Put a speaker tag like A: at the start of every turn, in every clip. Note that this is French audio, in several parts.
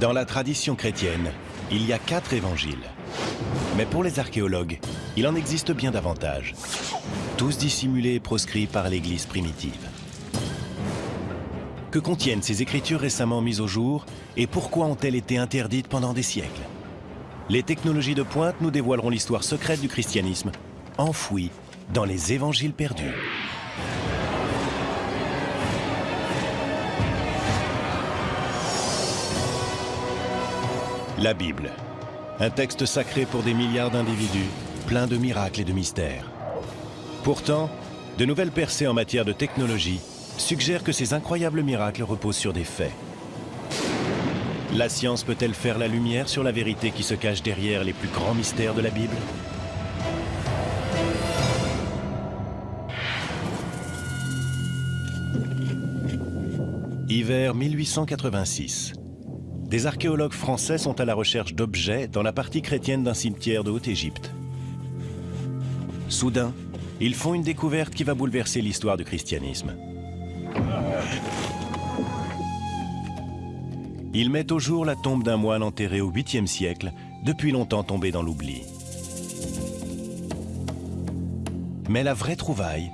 A: Dans la tradition chrétienne, il y a quatre évangiles. Mais pour les archéologues, il en existe bien davantage. Tous dissimulés et proscrits par l'Église primitive. Que contiennent ces écritures récemment mises au jour et pourquoi ont-elles été interdites pendant des siècles? Les technologies de pointe nous dévoileront l'histoire secrète du christianisme, enfouie dans les évangiles perdus. La Bible, un texte sacré pour des milliards d'individus, plein de miracles et de mystères. Pourtant, de nouvelles percées en matière de technologie suggèrent que ces incroyables miracles reposent sur des faits. La science peut-elle faire la lumière sur la vérité qui se cache derrière les plus grands mystères de la Bible? Hiver 1886. Des archéologues français sont à la recherche d'objets dans la partie chrétienne d'un cimetière de Haute-Égypte. Soudain, ils font une découverte qui va bouleverser l'histoire du christianisme. Ils mettent au jour la tombe d'un moine enterré au 8e siècle, depuis longtemps tombé dans l'oubli. Mais la vraie trouvaille,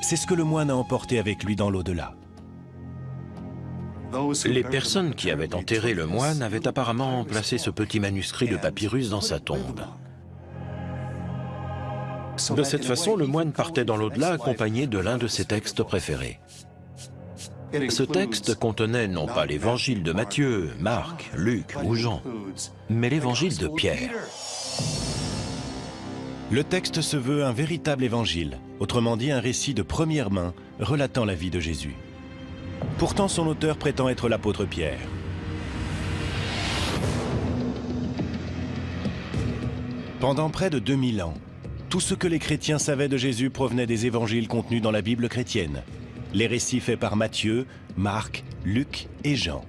A: c'est ce que le moine a emporté avec lui dans l'au-delà.
B: Les personnes qui avaient enterré le moine avaient apparemment placé ce petit manuscrit de papyrus dans sa tombe. De cette façon, le moine partait dans l'au-delà accompagné de l'un de ses textes préférés. Ce texte contenait non pas l'évangile de Matthieu, Marc, Luc ou Jean, mais l'évangile de Pierre.
A: Le texte se veut un véritable évangile, autrement dit un récit de première main relatant la vie de Jésus. Pourtant, son auteur prétend être l'apôtre Pierre. Pendant près de 2000 ans, tout ce que les chrétiens savaient de Jésus provenait des évangiles contenus dans la Bible chrétienne, les récits faits par Matthieu, Marc, Luc et Jean.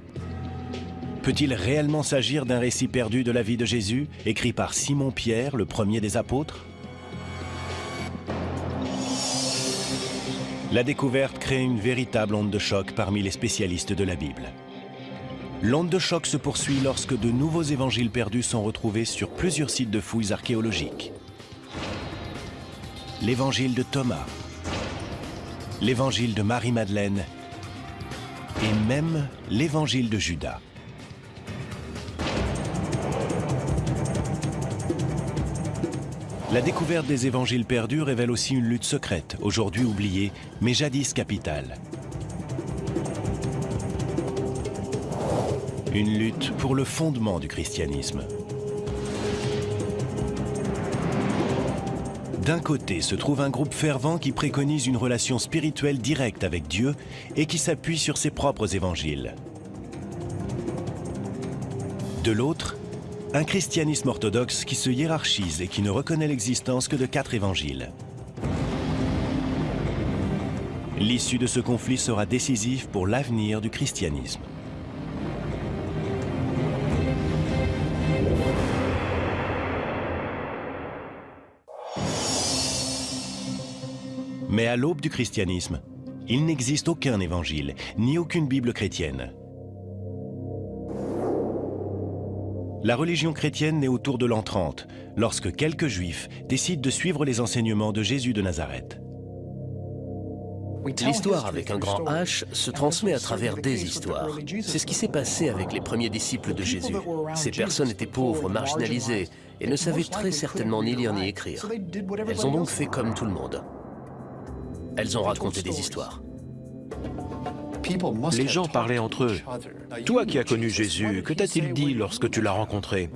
A: Peut-il réellement s'agir d'un récit perdu de la vie de Jésus, écrit par Simon-Pierre, le premier des apôtres? La découverte crée une véritable onde de choc parmi les spécialistes de la Bible. L'onde de choc se poursuit lorsque de nouveaux évangiles perdus sont retrouvés sur plusieurs sites de fouilles archéologiques. L'évangile de Thomas, l'évangile de Marie-Madeleine et même l'évangile de Judas. La découverte des évangiles perdus révèle aussi une lutte secrète, aujourd'hui oubliée, mais jadis capitale. Une lutte pour le fondement du christianisme. D'un côté se trouve un groupe fervent qui préconise une relation spirituelle directe avec Dieu et qui s'appuie sur ses propres évangiles. De l'autre, un christianisme orthodoxe qui se hiérarchise et qui ne reconnaît l'existence que de quatre évangiles. L'issue de ce conflit sera décisive pour l'avenir du christianisme. Mais à l'aube du christianisme, il n'existe aucun évangile, ni aucune Bible chrétienne. La religion chrétienne naît autour de l'an 30, lorsque quelques juifs décident de suivre les enseignements de Jésus de Nazareth.
C: L'histoire avec un grand H se transmet à travers des histoires. C'est ce qui s'est passé avec les premiers disciples de Jésus. Ces personnes étaient pauvres, marginalisées, et ne savaient très certainement ni lire ni écrire. Elles ont donc fait comme tout le monde. Elles ont raconté des histoires.
B: Les gens parlaient entre eux. Toi qui as connu Jésus, que t'a-t-il dit lorsque tu l'as rencontré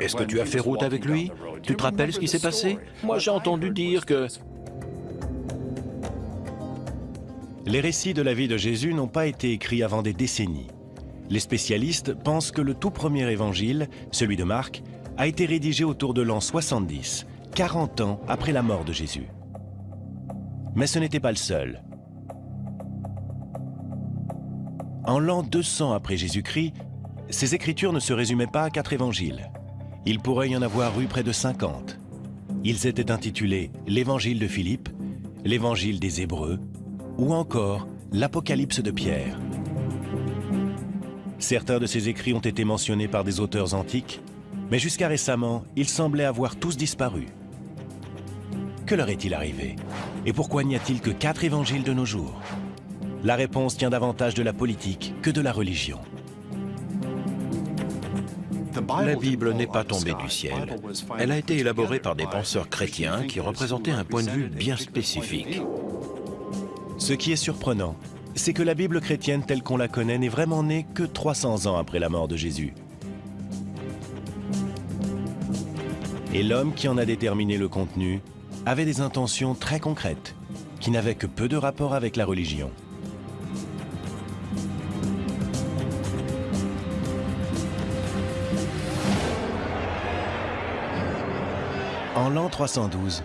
B: Est-ce que tu as fait route avec lui Tu te rappelles ce qui s'est passé Moi j'ai entendu dire que...
A: Les récits de la vie de Jésus n'ont pas été écrits avant des décennies. Les spécialistes pensent que le tout premier évangile, celui de Marc, a été rédigé autour de l'an 70, 40 ans après la mort de Jésus. Mais ce n'était pas le seul. En l'an 200 après Jésus-Christ, ces écritures ne se résumaient pas à quatre évangiles. Il pourrait y en avoir eu près de 50. Ils étaient intitulés l'Évangile de Philippe, l'Évangile des Hébreux ou encore l'Apocalypse de Pierre. Certains de ces écrits ont été mentionnés par des auteurs antiques, mais jusqu'à récemment, ils semblaient avoir tous disparu. Que leur est-il arrivé? Et pourquoi n'y a-t-il que quatre évangiles de nos jours? La réponse tient davantage de la politique que de la religion.
B: La Bible n'est pas tombée du ciel. Elle a été élaborée par des penseurs chrétiens qui représentaient un point de vue bien spécifique.
A: Ce qui est surprenant, c'est que la Bible chrétienne telle qu'on la connaît n'est vraiment née que 300 ans après la mort de Jésus. Et l'homme qui en a déterminé le contenu avait des intentions très concrètes, qui n'avaient que peu de rapport avec la religion. L'an 312,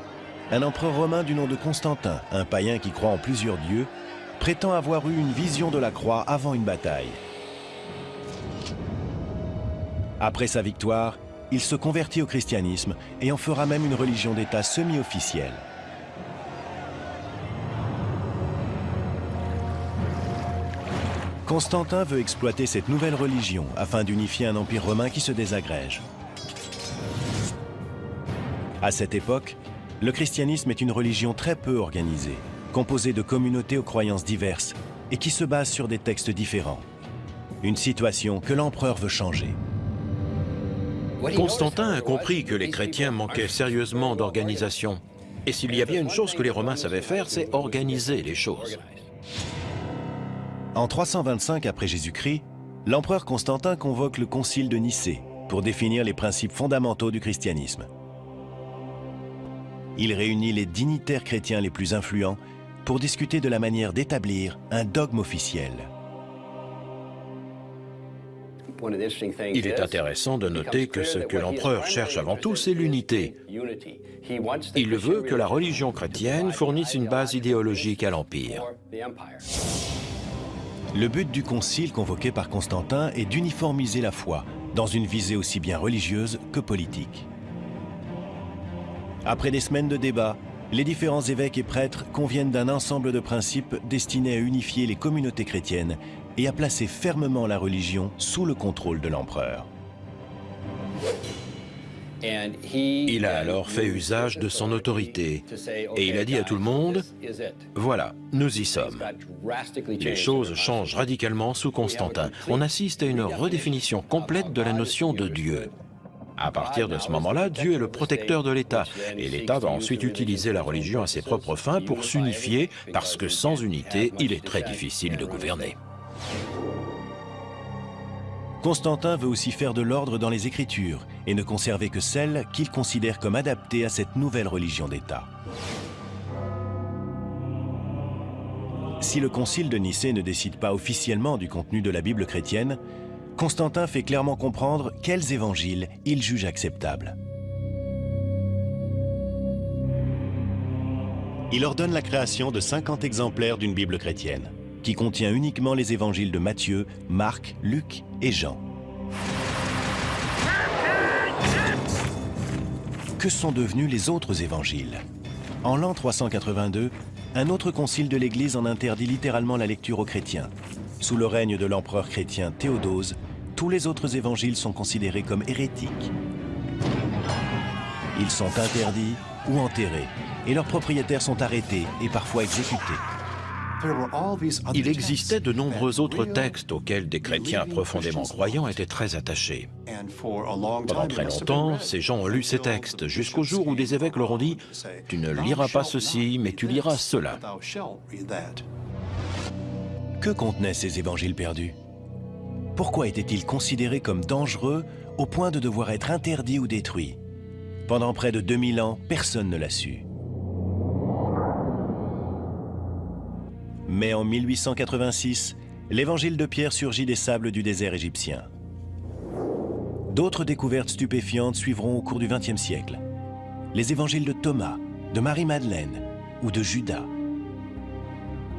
A: un empereur romain du nom de Constantin, un païen qui croit en plusieurs dieux, prétend avoir eu une vision de la croix avant une bataille. Après sa victoire, il se convertit au christianisme et en fera même une religion d'État semi-officielle. Constantin veut exploiter cette nouvelle religion afin d'unifier un empire romain qui se désagrège. À cette époque, le christianisme est une religion très peu organisée, composée de communautés aux croyances diverses et qui se base sur des textes différents. Une situation que l'empereur veut changer.
B: Constantin a compris que les chrétiens manquaient sérieusement d'organisation. Et s'il y a bien une chose que les Romains savaient faire, c'est organiser les choses.
A: En 325 après Jésus-Christ, l'empereur Constantin convoque le concile de Nicée pour définir les principes fondamentaux du christianisme. Il réunit les dignitaires chrétiens les plus influents pour discuter de la manière d'établir un dogme officiel.
B: Il est intéressant de noter que ce que l'empereur cherche avant tout, c'est l'unité. Il veut que la religion chrétienne fournisse une base idéologique à l'Empire.
A: Le but du concile convoqué par Constantin est d'uniformiser la foi, dans une visée aussi bien religieuse que politique. Après des semaines de débats, les différents évêques et prêtres conviennent d'un ensemble de principes destinés à unifier les communautés chrétiennes et à placer fermement la religion sous le contrôle de l'empereur.
B: Il a alors fait usage de son autorité et il a dit à tout le monde, voilà, nous y sommes. Les choses changent radicalement sous Constantin. On assiste à une redéfinition complète de la notion de Dieu. À partir de ce moment-là, Dieu est le protecteur de l'État, et l'État va ensuite utiliser la religion à ses propres fins pour s'unifier, parce que sans unité, il est très difficile de gouverner.
A: Constantin veut aussi faire de l'ordre dans les Écritures et ne conserver que celles qu'il considère comme adaptées à cette nouvelle religion d'État. Si le concile de Nicée ne décide pas officiellement du contenu de la Bible chrétienne, Constantin fait clairement comprendre quels évangiles il juge acceptables. Il ordonne la création de 50 exemplaires d'une Bible chrétienne qui contient uniquement les évangiles de Matthieu, Marc, Luc et Jean. Que sont devenus les autres évangiles? En l'an 382, un autre concile de l'Église en interdit littéralement la lecture aux chrétiens. Sous le règne de l'empereur chrétien Théodose, tous les autres évangiles sont considérés comme hérétiques. Ils sont interdits ou enterrés, et leurs propriétaires sont arrêtés et parfois exécutés.
B: Il existait de nombreux autres textes auxquels des chrétiens profondément croyants étaient très attachés. Pendant très longtemps, ces gens ont lu ces textes, jusqu'au jour où des évêques leur ont dit « Tu ne liras pas ceci, mais tu liras cela. »
A: Que contenaient ces évangiles perdus? Pourquoi étaient-ils considérés comme dangereux au point de devoir être interdits ou détruits Pendant près de 2000 ans, personne ne l'a su. Mais en 1886, l'évangile de Pierre surgit des sables du désert égyptien. D'autres découvertes stupéfiantes suivront au cours du XXe siècle. Les évangiles de Thomas, de Marie-Madeleine ou de Judas.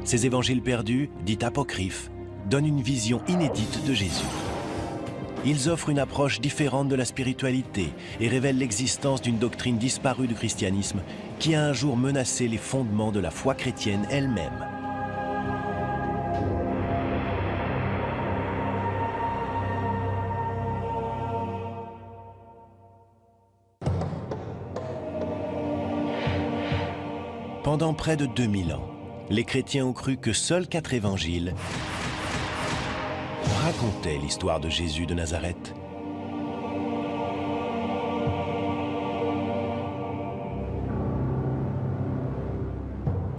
A: Ces évangiles perdus, dits apocryphes, donne une vision inédite de Jésus. Ils offrent une approche différente de la spiritualité et révèlent l'existence d'une doctrine disparue du christianisme qui a un jour menacé les fondements de la foi chrétienne elle-même. Pendant près de 2000 ans, les chrétiens ont cru que seuls quatre évangiles racontaient l'histoire de Jésus de Nazareth.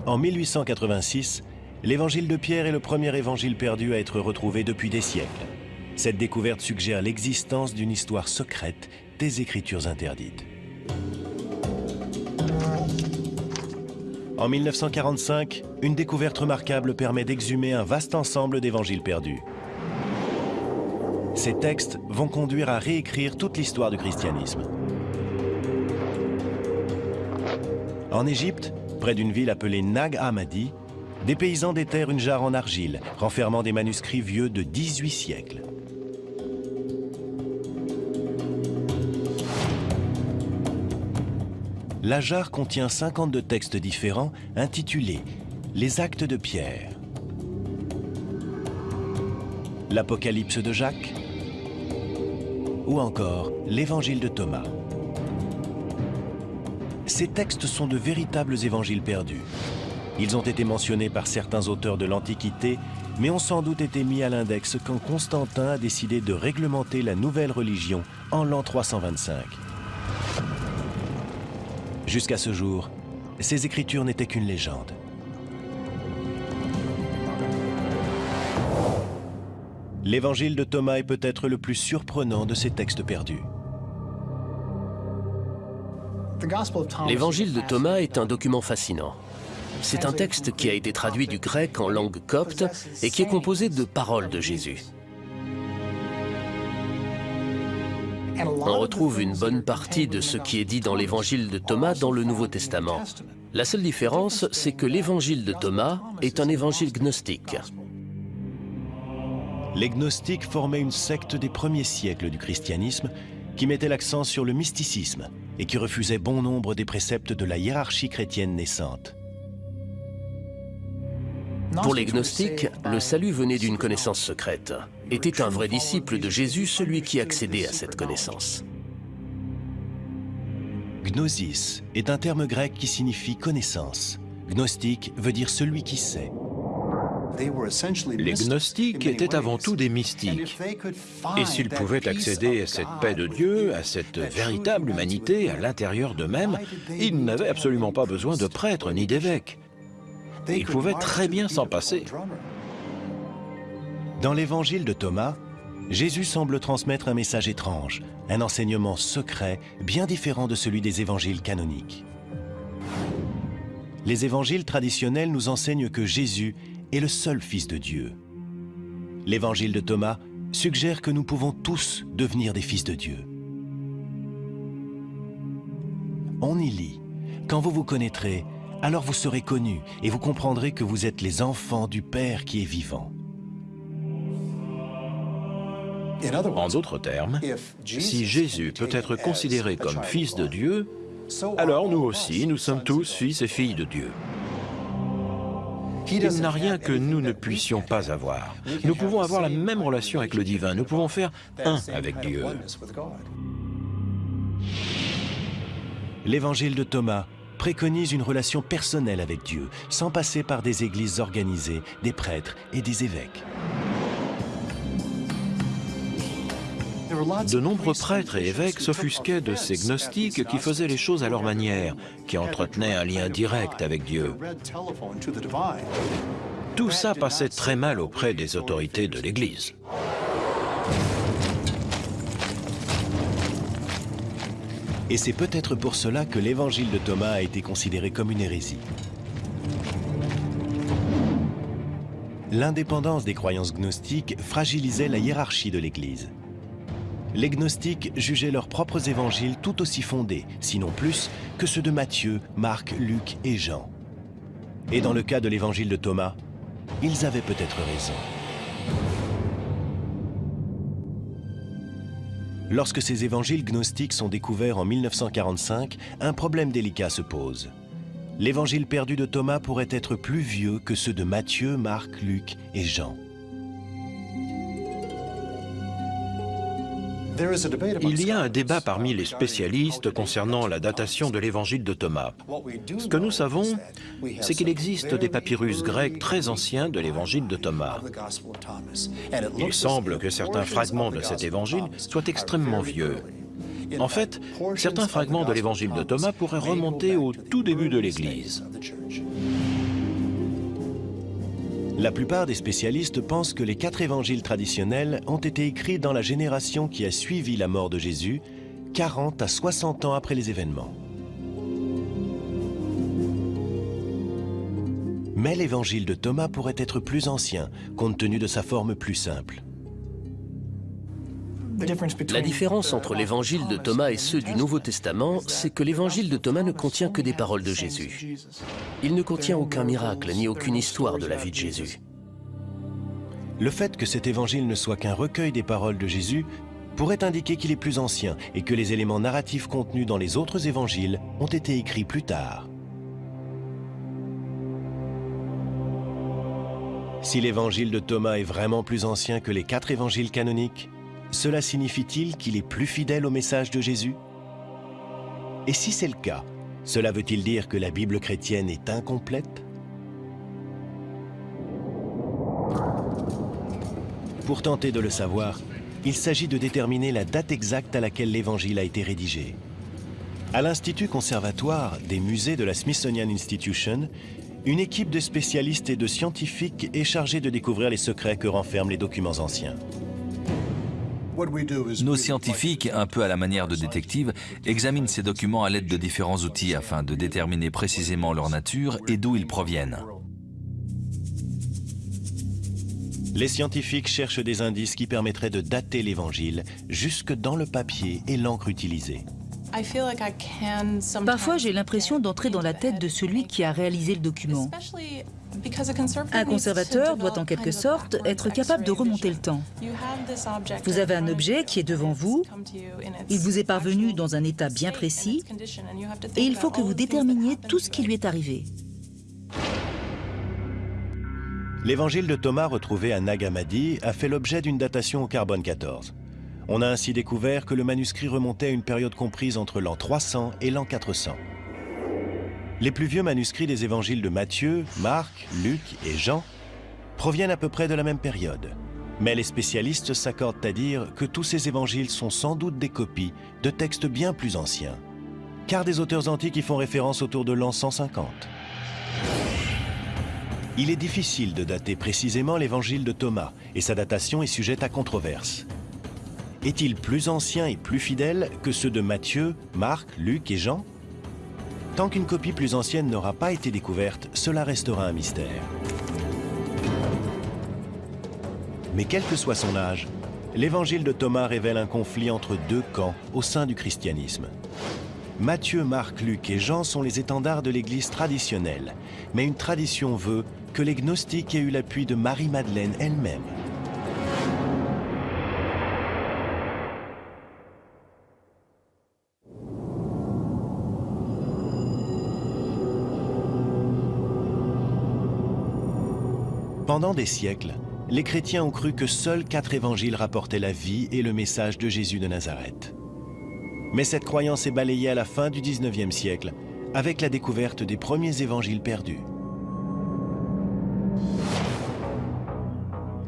A: En 1886, l'évangile de Pierre est le premier évangile perdu à être retrouvé depuis des siècles. Cette découverte suggère l'existence d'une histoire secrète des Écritures interdites. En 1945, une découverte remarquable permet d'exhumer un vaste ensemble d'évangiles perdus. Ces textes vont conduire à réécrire toute l'histoire du christianisme. En Égypte, Près d'une ville appelée Nag Hammadi, des paysans déterrent une jarre en argile, renfermant des manuscrits vieux de 18 siècles. La jarre contient 52 textes différents intitulés « Les actes de Pierre »,« L'Apocalypse de Jacques » ou encore « L'Évangile de Thomas ». Ces textes sont de véritables évangiles perdus. Ils ont été mentionnés par certains auteurs de l'Antiquité, mais ont sans doute été mis à l'index quand Constantin a décidé de réglementer la nouvelle religion en l'an 325. Jusqu'à ce jour, ces écritures n'étaient qu'une légende. L'évangile de Thomas est peut-être le plus surprenant de ces textes perdus.
C: L'évangile de Thomas est un document fascinant. C'est un texte qui a été traduit du grec en langue copte et qui est composé de paroles de Jésus. On retrouve une bonne partie de ce qui est dit dans l'évangile de Thomas dans le Nouveau Testament. La seule différence, c'est que l'évangile de Thomas est un évangile gnostique.
A: Les gnostiques formaient une secte des premiers siècles du christianisme qui mettait l'accent sur le mysticisme et qui refusait bon nombre des préceptes de la hiérarchie chrétienne naissante.
C: Pour les gnostiques, le salut venait d'une connaissance secrète. Était un vrai disciple de Jésus celui qui accédait à cette connaissance
A: Gnosis est un terme grec qui signifie connaissance. Gnostique veut dire celui qui sait.
B: Les gnostiques étaient avant tout des mystiques. Et s'ils pouvaient accéder à cette paix de Dieu, à cette véritable humanité à l'intérieur d'eux-mêmes, ils n'avaient absolument pas besoin de prêtres ni d'évêques. Ils pouvaient très bien s'en passer.
A: Dans l'évangile de Thomas, Jésus semble transmettre un message étrange, un enseignement secret bien différent de celui des évangiles canoniques. Les évangiles traditionnels nous enseignent que Jésus est le seul Fils de Dieu. L'évangile de Thomas suggère que nous pouvons tous devenir des fils de Dieu. On y lit « Quand vous vous connaîtrez, alors vous serez connus et vous comprendrez que vous êtes les enfants du Père qui est vivant. »
B: En d'autres termes, si Jésus peut être considéré comme fils de Dieu, alors nous aussi, nous sommes tous fils et filles de Dieu. Il n'a rien que nous ne puissions pas avoir. Nous pouvons avoir la même relation avec le divin, nous pouvons faire un avec Dieu.
A: L'évangile de Thomas préconise une relation personnelle avec Dieu, sans passer par des églises organisées, des prêtres et des évêques.
B: De nombreux prêtres et évêques s'offusquaient de ces gnostiques qui faisaient les choses à leur manière, qui entretenaient un lien direct avec Dieu. Tout ça passait très mal auprès des autorités de l'Église.
A: Et c'est peut-être pour cela que l'évangile de Thomas a été considéré comme une hérésie. L'indépendance des croyances gnostiques fragilisait la hiérarchie de l'Église les gnostiques jugeaient leurs propres évangiles tout aussi fondés, sinon plus, que ceux de Matthieu, Marc, Luc et Jean. Et dans le cas de l'évangile de Thomas, ils avaient peut-être raison. Lorsque ces évangiles gnostiques sont découverts en 1945, un problème délicat se pose. L'évangile perdu de Thomas pourrait être plus vieux que ceux de Matthieu, Marc, Luc et Jean.
B: Il y a un débat parmi les spécialistes concernant la datation de l'évangile de Thomas. Ce que nous savons, c'est qu'il existe des papyrus grecs très anciens de l'évangile de Thomas. Il semble que certains fragments de cet évangile soient extrêmement vieux. En fait, certains fragments de l'évangile de Thomas pourraient remonter au tout début de l'Église.
A: La plupart des spécialistes pensent que les quatre évangiles traditionnels ont été écrits dans la génération qui a suivi la mort de Jésus, 40 à 60 ans après les événements. Mais l'évangile de Thomas pourrait être plus ancien, compte tenu de sa forme plus simple.
C: La différence entre l'évangile de Thomas et ceux du Nouveau Testament, c'est que l'évangile de Thomas ne contient que des paroles de Jésus. Il ne contient aucun miracle ni aucune histoire de la vie de Jésus.
A: Le fait que cet évangile ne soit qu'un recueil des paroles de Jésus pourrait indiquer qu'il est plus ancien et que les éléments narratifs contenus dans les autres évangiles ont été écrits plus tard. Si l'évangile de Thomas est vraiment plus ancien que les quatre évangiles canoniques, cela signifie-t-il qu'il est plus fidèle au message de Jésus? Et si c'est le cas, cela veut-il dire que la Bible chrétienne est incomplète? Pour tenter de le savoir, il s'agit de déterminer la date exacte à laquelle l'Évangile a été rédigé. À l'Institut conservatoire des musées de la Smithsonian Institution, une équipe de spécialistes et de scientifiques est chargée de découvrir les secrets que renferment les documents anciens.
D: Nos scientifiques, un peu à la manière de détectives, examinent ces documents à l'aide de différents outils afin de déterminer précisément leur nature et d'où ils proviennent.
A: Les scientifiques cherchent des indices qui permettraient de dater l'Évangile jusque dans le papier et l'encre utilisée.
E: Parfois, j'ai l'impression d'entrer dans la tête de celui qui a réalisé le document. Un conservateur doit en quelque sorte être capable de remonter le temps. Vous avez un objet qui est devant vous, il vous est parvenu dans un état bien précis, et il faut que vous déterminiez tout ce qui lui est arrivé.
A: L'évangile de Thomas retrouvé à Nag Hammadi a fait l'objet d'une datation au carbone 14. On a ainsi découvert que le manuscrit remontait à une période comprise entre l'an 300 et l'an 400. Les plus vieux manuscrits des évangiles de Matthieu, Marc, Luc et Jean proviennent à peu près de la même période. Mais les spécialistes s'accordent à dire que tous ces évangiles sont sans doute des copies de textes bien plus anciens, car des auteurs antiques y font référence autour de l'an 150. Il est difficile de dater précisément l'évangile de Thomas, et sa datation est sujette à controverse. Est-il plus ancien et plus fidèle que ceux de Matthieu, Marc, Luc et Jean? Tant qu'une copie plus ancienne n'aura pas été découverte, cela restera un mystère. Mais quel que soit son âge, l'évangile de Thomas révèle un conflit entre deux camps au sein du christianisme. Matthieu, Marc, Luc et Jean sont les étendards de l'Église traditionnelle, mais une tradition veut que les gnostiques aient eu l'appui de Marie-Madeleine elle-même. Pendant des siècles, les chrétiens ont cru que seuls quatre évangiles rapportaient la vie et le message de Jésus de Nazareth. Mais cette croyance est balayée à la fin du 19e siècle avec la découverte des premiers évangiles perdus.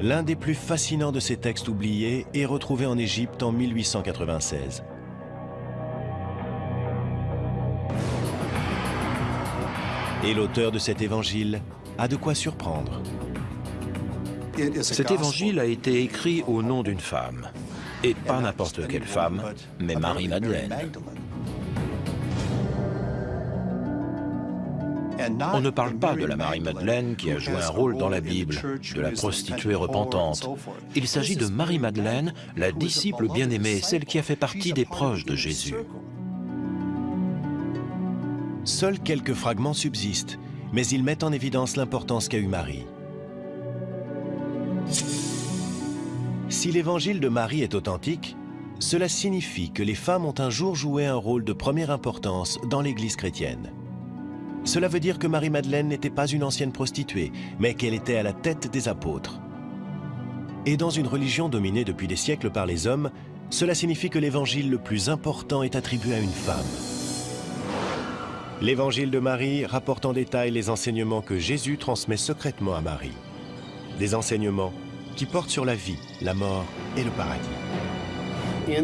A: L'un des plus fascinants de ces textes oubliés est retrouvé en Égypte en 1896. Et l'auteur de cet évangile a de quoi surprendre.
B: Cet évangile a été écrit au nom d'une femme. Et pas n'importe quelle femme, mais Marie-Madeleine. On ne parle pas de la Marie-Madeleine qui a joué un rôle dans la Bible, de la prostituée repentante. Il s'agit de Marie-Madeleine, la disciple bien-aimée, celle qui a fait partie des proches de Jésus.
A: Seuls quelques fragments subsistent, mais ils mettent en évidence l'importance qu'a eu Marie. Si l'évangile de Marie est authentique, cela signifie que les femmes ont un jour joué un rôle de première importance dans l'Église chrétienne. Cela veut dire que Marie-Madeleine n'était pas une ancienne prostituée, mais qu'elle était à la tête des apôtres. Et dans une religion dominée depuis des siècles par les hommes, cela signifie que l'évangile le plus important est attribué à une femme. L'évangile de Marie rapporte en détail les enseignements que Jésus transmet secrètement à Marie. Des enseignements qui portent sur la vie, la mort et le paradis.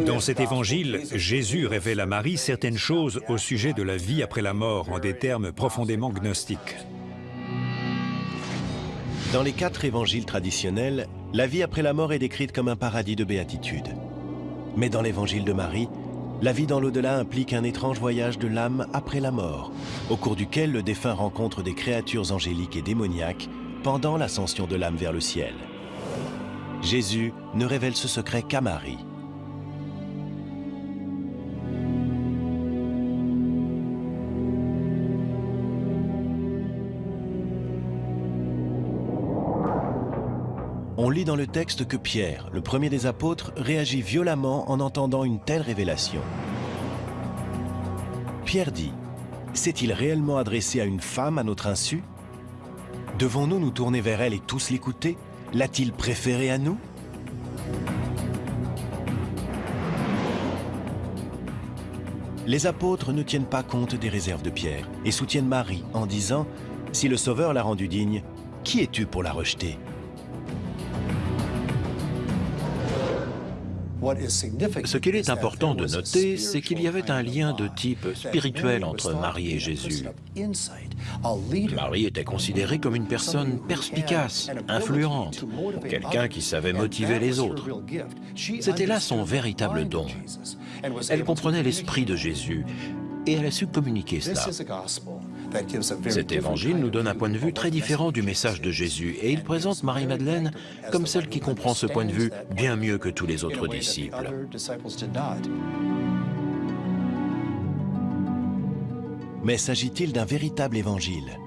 F: Dans cet évangile, Jésus révèle à Marie certaines choses au sujet de la vie après la mort en des termes profondément gnostiques.
A: Dans les quatre évangiles traditionnels, la vie après la mort est décrite comme un paradis de béatitude. Mais dans l'évangile de Marie, la vie dans l'au-delà implique un étrange voyage de l'âme après la mort, au cours duquel le défunt rencontre des créatures angéliques et démoniaques pendant l'ascension de l'âme vers le ciel. Jésus ne révèle ce secret qu'à Marie. On lit dans le texte que Pierre, le premier des apôtres, réagit violemment en entendant une telle révélation. Pierre dit, S'est-il réellement adressé à une femme à notre insu? Devons-nous nous tourner vers elle et tous l'écouter? L'a-t-il préféré à nous Les apôtres ne tiennent pas compte des réserves de Pierre et soutiennent Marie en disant « Si le Sauveur l'a rendue digne, qui es-tu pour la rejeter ?»
B: Ce qu'il est important de noter, c'est qu'il y avait un lien de type spirituel entre Marie et Jésus. Marie était considérée comme une personne perspicace, influente, quelqu'un qui savait motiver les autres. C'était là son véritable don. Elle comprenait l'esprit de Jésus et elle a su communiquer cela. Cet évangile nous donne un point de vue très différent du message de Jésus et il présente Marie-Madeleine comme celle qui comprend ce point de vue bien mieux que tous les autres disciples.
A: Mais s'agit-il d'un véritable évangile?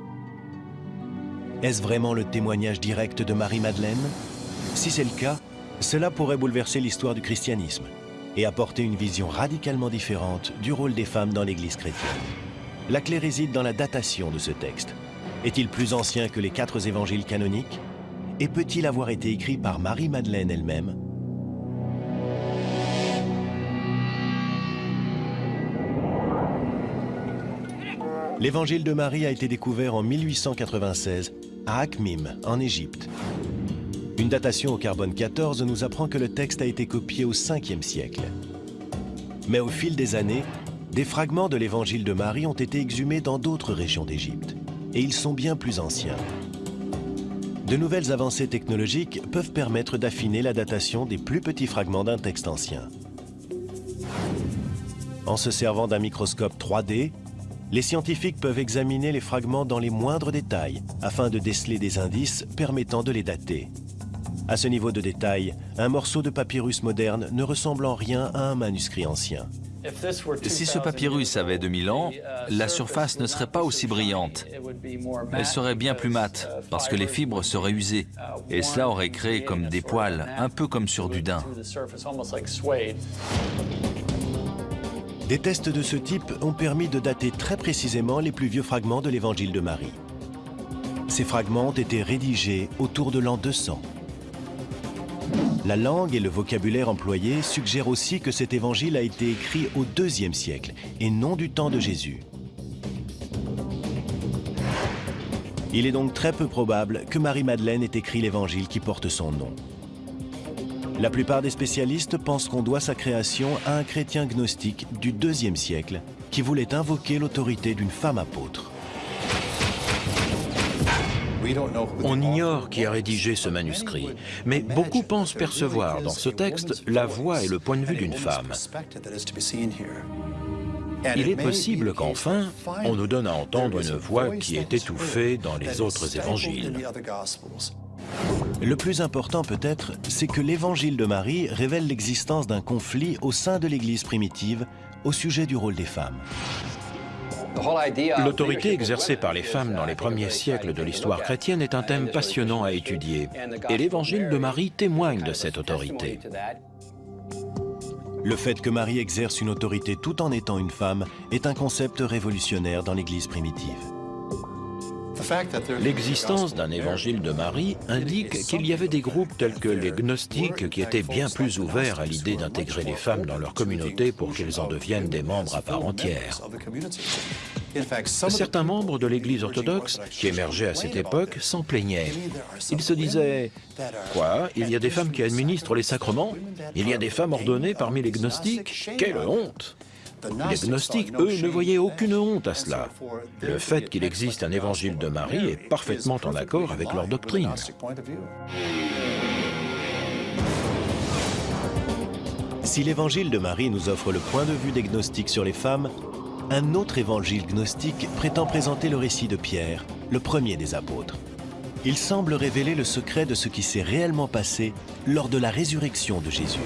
A: Est-ce vraiment le témoignage direct de Marie-Madeleine? Si c'est le cas, cela pourrait bouleverser l'histoire du christianisme et apporter une vision radicalement différente du rôle des femmes dans l'Église chrétienne. La clé réside dans la datation de ce texte. Est-il plus ancien que les quatre évangiles canoniques? Et peut-il avoir été écrit par Marie-Madeleine elle-même? L'évangile de Marie a été découvert en 1896 à Akhmim, en Égypte. Une datation au carbone 14 nous apprend que le texte a été copié au 5e siècle. Mais au fil des années, des fragments de l'évangile de Marie ont été exhumés dans d'autres régions d'Égypte, et ils sont bien plus anciens. De nouvelles avancées technologiques peuvent permettre d'affiner la datation des plus petits fragments d'un texte ancien. En se servant d'un microscope 3D, les scientifiques peuvent examiner les fragments dans les moindres détails afin de déceler des indices permettant de les dater. À ce niveau de détail, un morceau de papyrus moderne ne ressemble en rien à un manuscrit ancien.
D: Si ce papyrus avait 2000 ans, la surface ne serait pas aussi brillante. Elle serait bien plus mate, parce que les fibres seraient usées, et cela aurait créé comme des poils, un peu comme sur du daim.
A: Des tests de ce type ont permis de dater très précisément les plus vieux fragments de l'évangile de Marie. Ces fragments ont été rédigés autour de l'an 200. La langue et le vocabulaire employés suggèrent aussi que cet évangile a été écrit au IIe siècle et non du temps de Jésus. Il est donc très peu probable que Marie-Madeleine ait écrit l'évangile qui porte son nom. La plupart des spécialistes pensent qu'on doit sa création à un chrétien gnostique du IIe siècle qui voulait invoquer l'autorité d'une femme apôtre.
B: On ignore qui a rédigé ce manuscrit, mais beaucoup pensent percevoir dans ce texte la voix et le point de vue d'une femme. Il est possible qu'enfin, on nous donne à entendre une voix qui est étouffée dans les autres évangiles.
A: Le plus important peut-être, c'est que l'évangile de Marie révèle l'existence d'un conflit au sein de l'Église primitive au sujet du rôle des femmes.
B: L'autorité exercée par les femmes dans les premiers siècles de l'histoire chrétienne est un thème passionnant à étudier, et l'évangile de Marie témoigne de cette autorité.
A: Le fait que Marie exerce une autorité tout en étant une femme est un concept révolutionnaire dans l'Église primitive.
B: L'existence d'un évangile de Marie indique qu'il y avait des groupes tels que les gnostiques qui étaient bien plus ouverts à l'idée d'intégrer les femmes dans leur communauté pour qu'elles en deviennent des membres à part entière. Certains membres de l'Église orthodoxe qui émergeaient à cette époque s'en plaignaient. Ils se disaient « Quoi Il y a des femmes qui administrent les sacrements? Il y a des femmes ordonnées parmi les gnostiques? Quelle honte !» Les gnostiques, eux, ne voyaient aucune honte à cela. Le fait qu'il existe un évangile de Marie est parfaitement en accord avec leur doctrine.
A: Si l'évangile de Marie nous offre le point de vue des gnostiques sur les femmes, un autre évangile gnostique prétend présenter le récit de Pierre, le premier des apôtres. Il semble révéler le secret de ce qui s'est réellement passé lors de la résurrection de Jésus.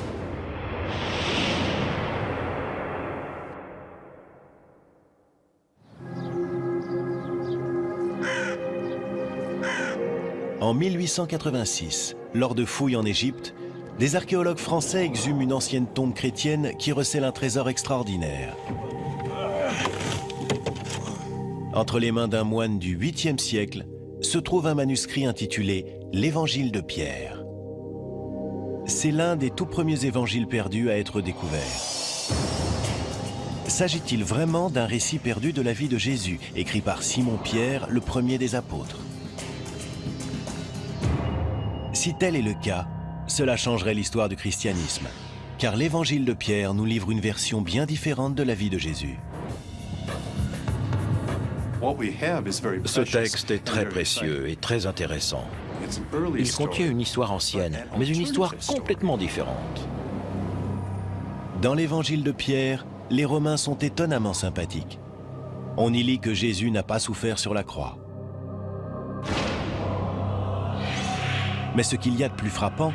A: En 1886, lors de fouilles en Égypte, des archéologues français exhument une ancienne tombe chrétienne qui recèle un trésor extraordinaire. Entre les mains d'un moine du 8e siècle se trouve un manuscrit intitulé L'Évangile de Pierre. C'est l'un des tout premiers évangiles perdus à être découvert. S'agit-il vraiment d'un récit perdu de la vie de Jésus, écrit par Simon Pierre, le premier des apôtres? Si tel est le cas, cela changerait l'histoire du christianisme, car l'évangile de Pierre nous livre une version bien différente de la vie de Jésus.
B: Ce texte est très précieux et très intéressant. Il contient une histoire ancienne, mais une histoire complètement différente.
A: Dans l'évangile de Pierre, les Romains sont étonnamment sympathiques. On y lit que Jésus n'a pas souffert sur la croix. Mais ce qu'il y a de plus frappant,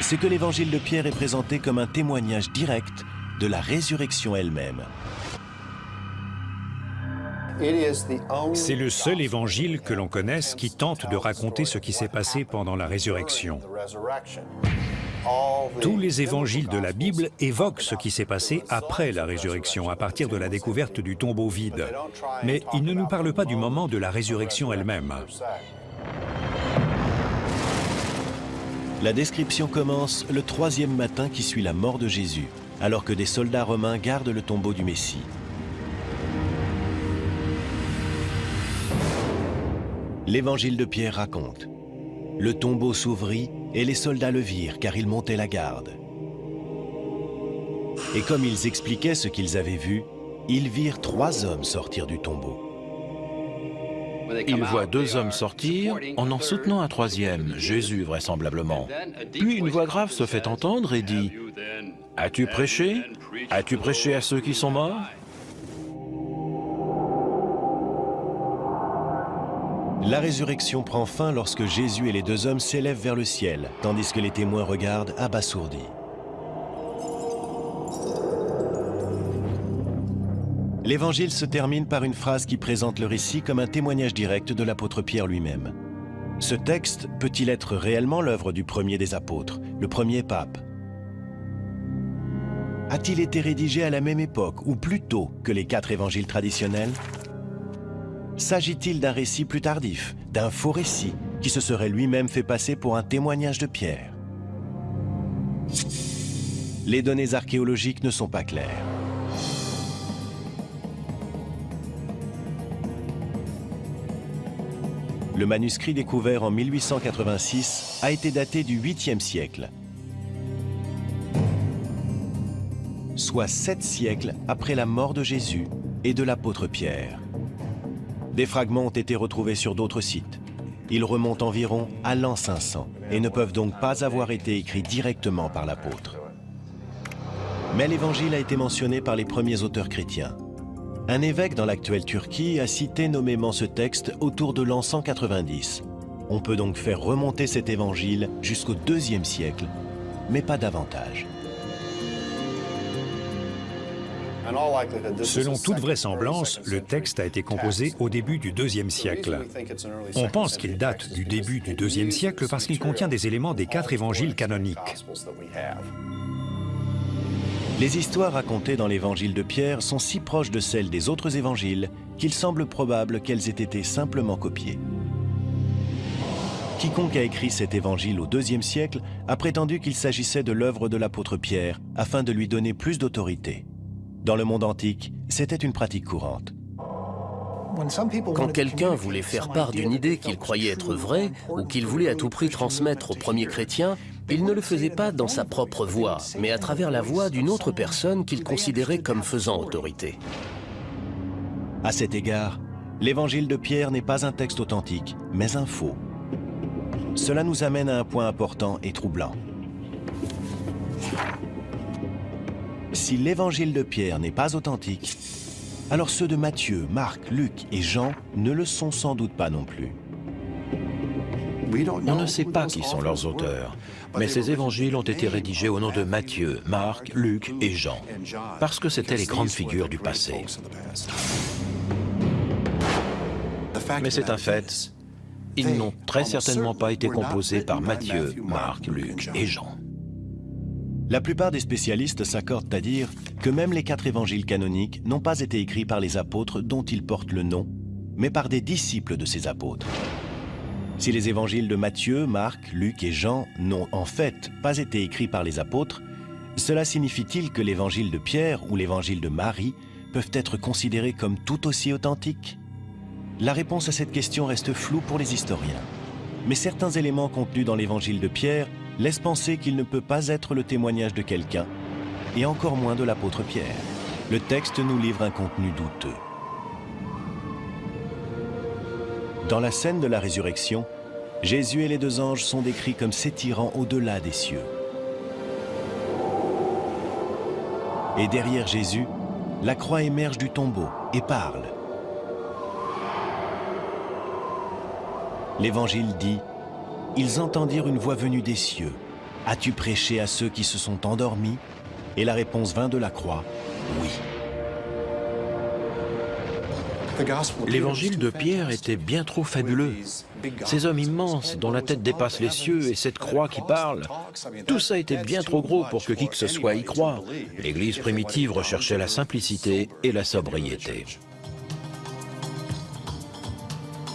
A: c'est que l'évangile de Pierre est présenté comme un témoignage direct de la résurrection elle-même.
F: C'est le seul évangile que l'on connaisse qui tente de raconter ce qui s'est passé pendant la résurrection. Tous les évangiles de la Bible évoquent ce qui s'est passé après la résurrection, à partir de la découverte du tombeau vide. Mais ils ne nous parlent pas du moment de la résurrection elle-même.
A: La description commence le troisième matin qui suit la mort de Jésus, alors que des soldats romains gardent le tombeau du Messie. L'évangile de Pierre raconte. Le tombeau s'ouvrit et les soldats le virent car ils montaient la garde. Et comme ils expliquaient ce qu'ils avaient vu, ils virent trois hommes sortir du tombeau.
B: Ils voient deux hommes sortir en en soutenant un troisième, Jésus vraisemblablement. Puis une voix grave se fait entendre et dit « As-tu prêché? As-tu prêché à ceux qui sont morts ?»
A: La résurrection prend fin lorsque Jésus et les deux hommes s'élèvent vers le ciel, tandis que les témoins regardent abasourdis. L'évangile se termine par une phrase qui présente le récit comme un témoignage direct de l'apôtre Pierre lui-même. Ce texte peut-il être réellement l'œuvre du premier des apôtres, le premier pape? A-t-il été rédigé à la même époque ou plus tôt que les quatre évangiles traditionnels? S'agit-il d'un récit plus tardif, d'un faux récit, qui se serait lui-même fait passer pour un témoignage de Pierre? Les données archéologiques ne sont pas claires. Le manuscrit découvert en 1886 a été daté du 8e siècle, soit sept siècles après la mort de Jésus et de l'apôtre Pierre. Des fragments ont été retrouvés sur d'autres sites. Ils remontent environ à l'an 500 et ne peuvent donc pas avoir été écrits directement par l'apôtre. Mais l'évangile a été mentionné par les premiers auteurs chrétiens. Un évêque dans l'actuelle Turquie a cité nommément ce texte autour de l'an 190. On peut donc faire remonter cet évangile jusqu'au deuxième siècle, mais pas davantage.
F: Selon toute vraisemblance, le texte a été composé au début du deuxième siècle. On pense qu'il date du début du deuxième siècle parce qu'il contient des éléments des quatre évangiles canoniques.
A: Les histoires racontées dans l'évangile de Pierre sont si proches de celles des autres évangiles qu'il semble probable qu'elles aient été simplement copiées. Quiconque a écrit cet évangile au IIe siècle a prétendu qu'il s'agissait de l'œuvre de l'apôtre Pierre afin de lui donner plus d'autorité. Dans le monde antique, c'était une pratique courante.
C: Quand quelqu'un voulait faire part d'une idée qu'il croyait être vraie ou qu'il voulait à tout prix transmettre aux premiers chrétiens, il ne le faisait pas dans sa propre voix, mais à travers la voix d'une autre personne qu'il considérait comme faisant autorité.
A: À cet égard, l'évangile de Pierre n'est pas un texte authentique, mais un faux. Cela nous amène à un point important et troublant. Si l'évangile de Pierre n'est pas authentique, alors ceux de Matthieu, Marc, Luc et Jean ne le sont sans doute pas non plus.
B: On ne sait pas qui sont leurs auteurs, mais ces évangiles ont été rédigés au nom de Matthieu, Marc, Luc et Jean, parce que c'étaient les grandes figures du passé. Mais c'est un fait, ils n'ont très certainement pas été composés par Matthieu, Marc, Luc et Jean.
A: La plupart des spécialistes s'accordent à dire que même les quatre évangiles canoniques n'ont pas été écrits par les apôtres dont ils portent le nom, mais par des disciples de ces apôtres. Si les évangiles de Matthieu, Marc, Luc et Jean n'ont en fait pas été écrits par les apôtres, cela signifie-t-il que l'évangile de Pierre ou l'évangile de Marie peuvent être considérés comme tout aussi authentiques? La réponse à cette question reste floue pour les historiens. Mais certains éléments contenus dans l'évangile de Pierre laisse penser qu'il ne peut pas être le témoignage de quelqu'un, et encore moins de l'apôtre Pierre. Le texte nous livre un contenu douteux. Dans la scène de la résurrection, Jésus et les deux anges sont décrits comme s'étirant au-delà des cieux. Et derrière Jésus, la croix émerge du tombeau et parle. L'Évangile dit ils entendirent une voix venue des cieux. As-tu prêché à ceux qui se sont endormis? Et la réponse vint de la croix, oui.
B: L'évangile de Pierre était bien trop fabuleux. Ces hommes immenses dont la tête dépasse les cieux et cette croix qui parle, tout ça était bien trop gros pour que qui que ce soit y croie. L'Église primitive recherchait la simplicité et la sobriété.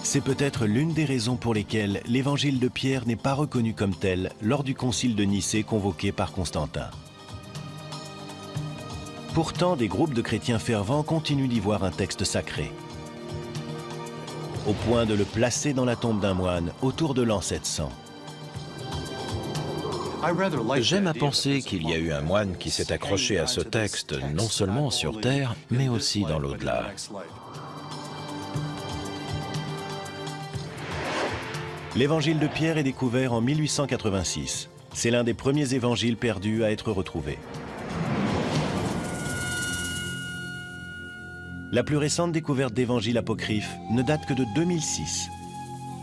A: C'est peut-être l'une des raisons pour lesquelles l'évangile de Pierre n'est pas reconnu comme tel lors du concile de Nicée convoqué par Constantin. Pourtant, des groupes de chrétiens fervents continuent d'y voir un texte sacré, au point de le placer dans la tombe d'un moine autour de l'an 700.
B: J'aime à penser qu'il y a eu un moine qui s'est accroché à ce texte non seulement sur Terre, mais aussi dans l'au-delà.
A: L'évangile de Pierre est découvert en 1886. C'est l'un des premiers évangiles perdus à être retrouvé. La plus récente découverte d'évangiles apocryphes ne date que de 2006.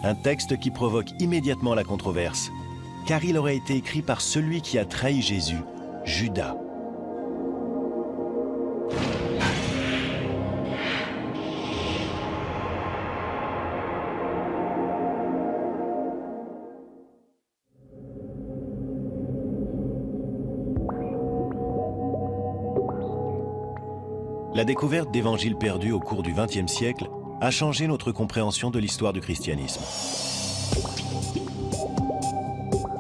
A: Un texte qui provoque immédiatement la controverse, car il aurait été écrit par celui qui a trahi Jésus, Judas. La découverte d'évangiles perdus au cours du XXe siècle a changé notre compréhension de l'histoire du christianisme.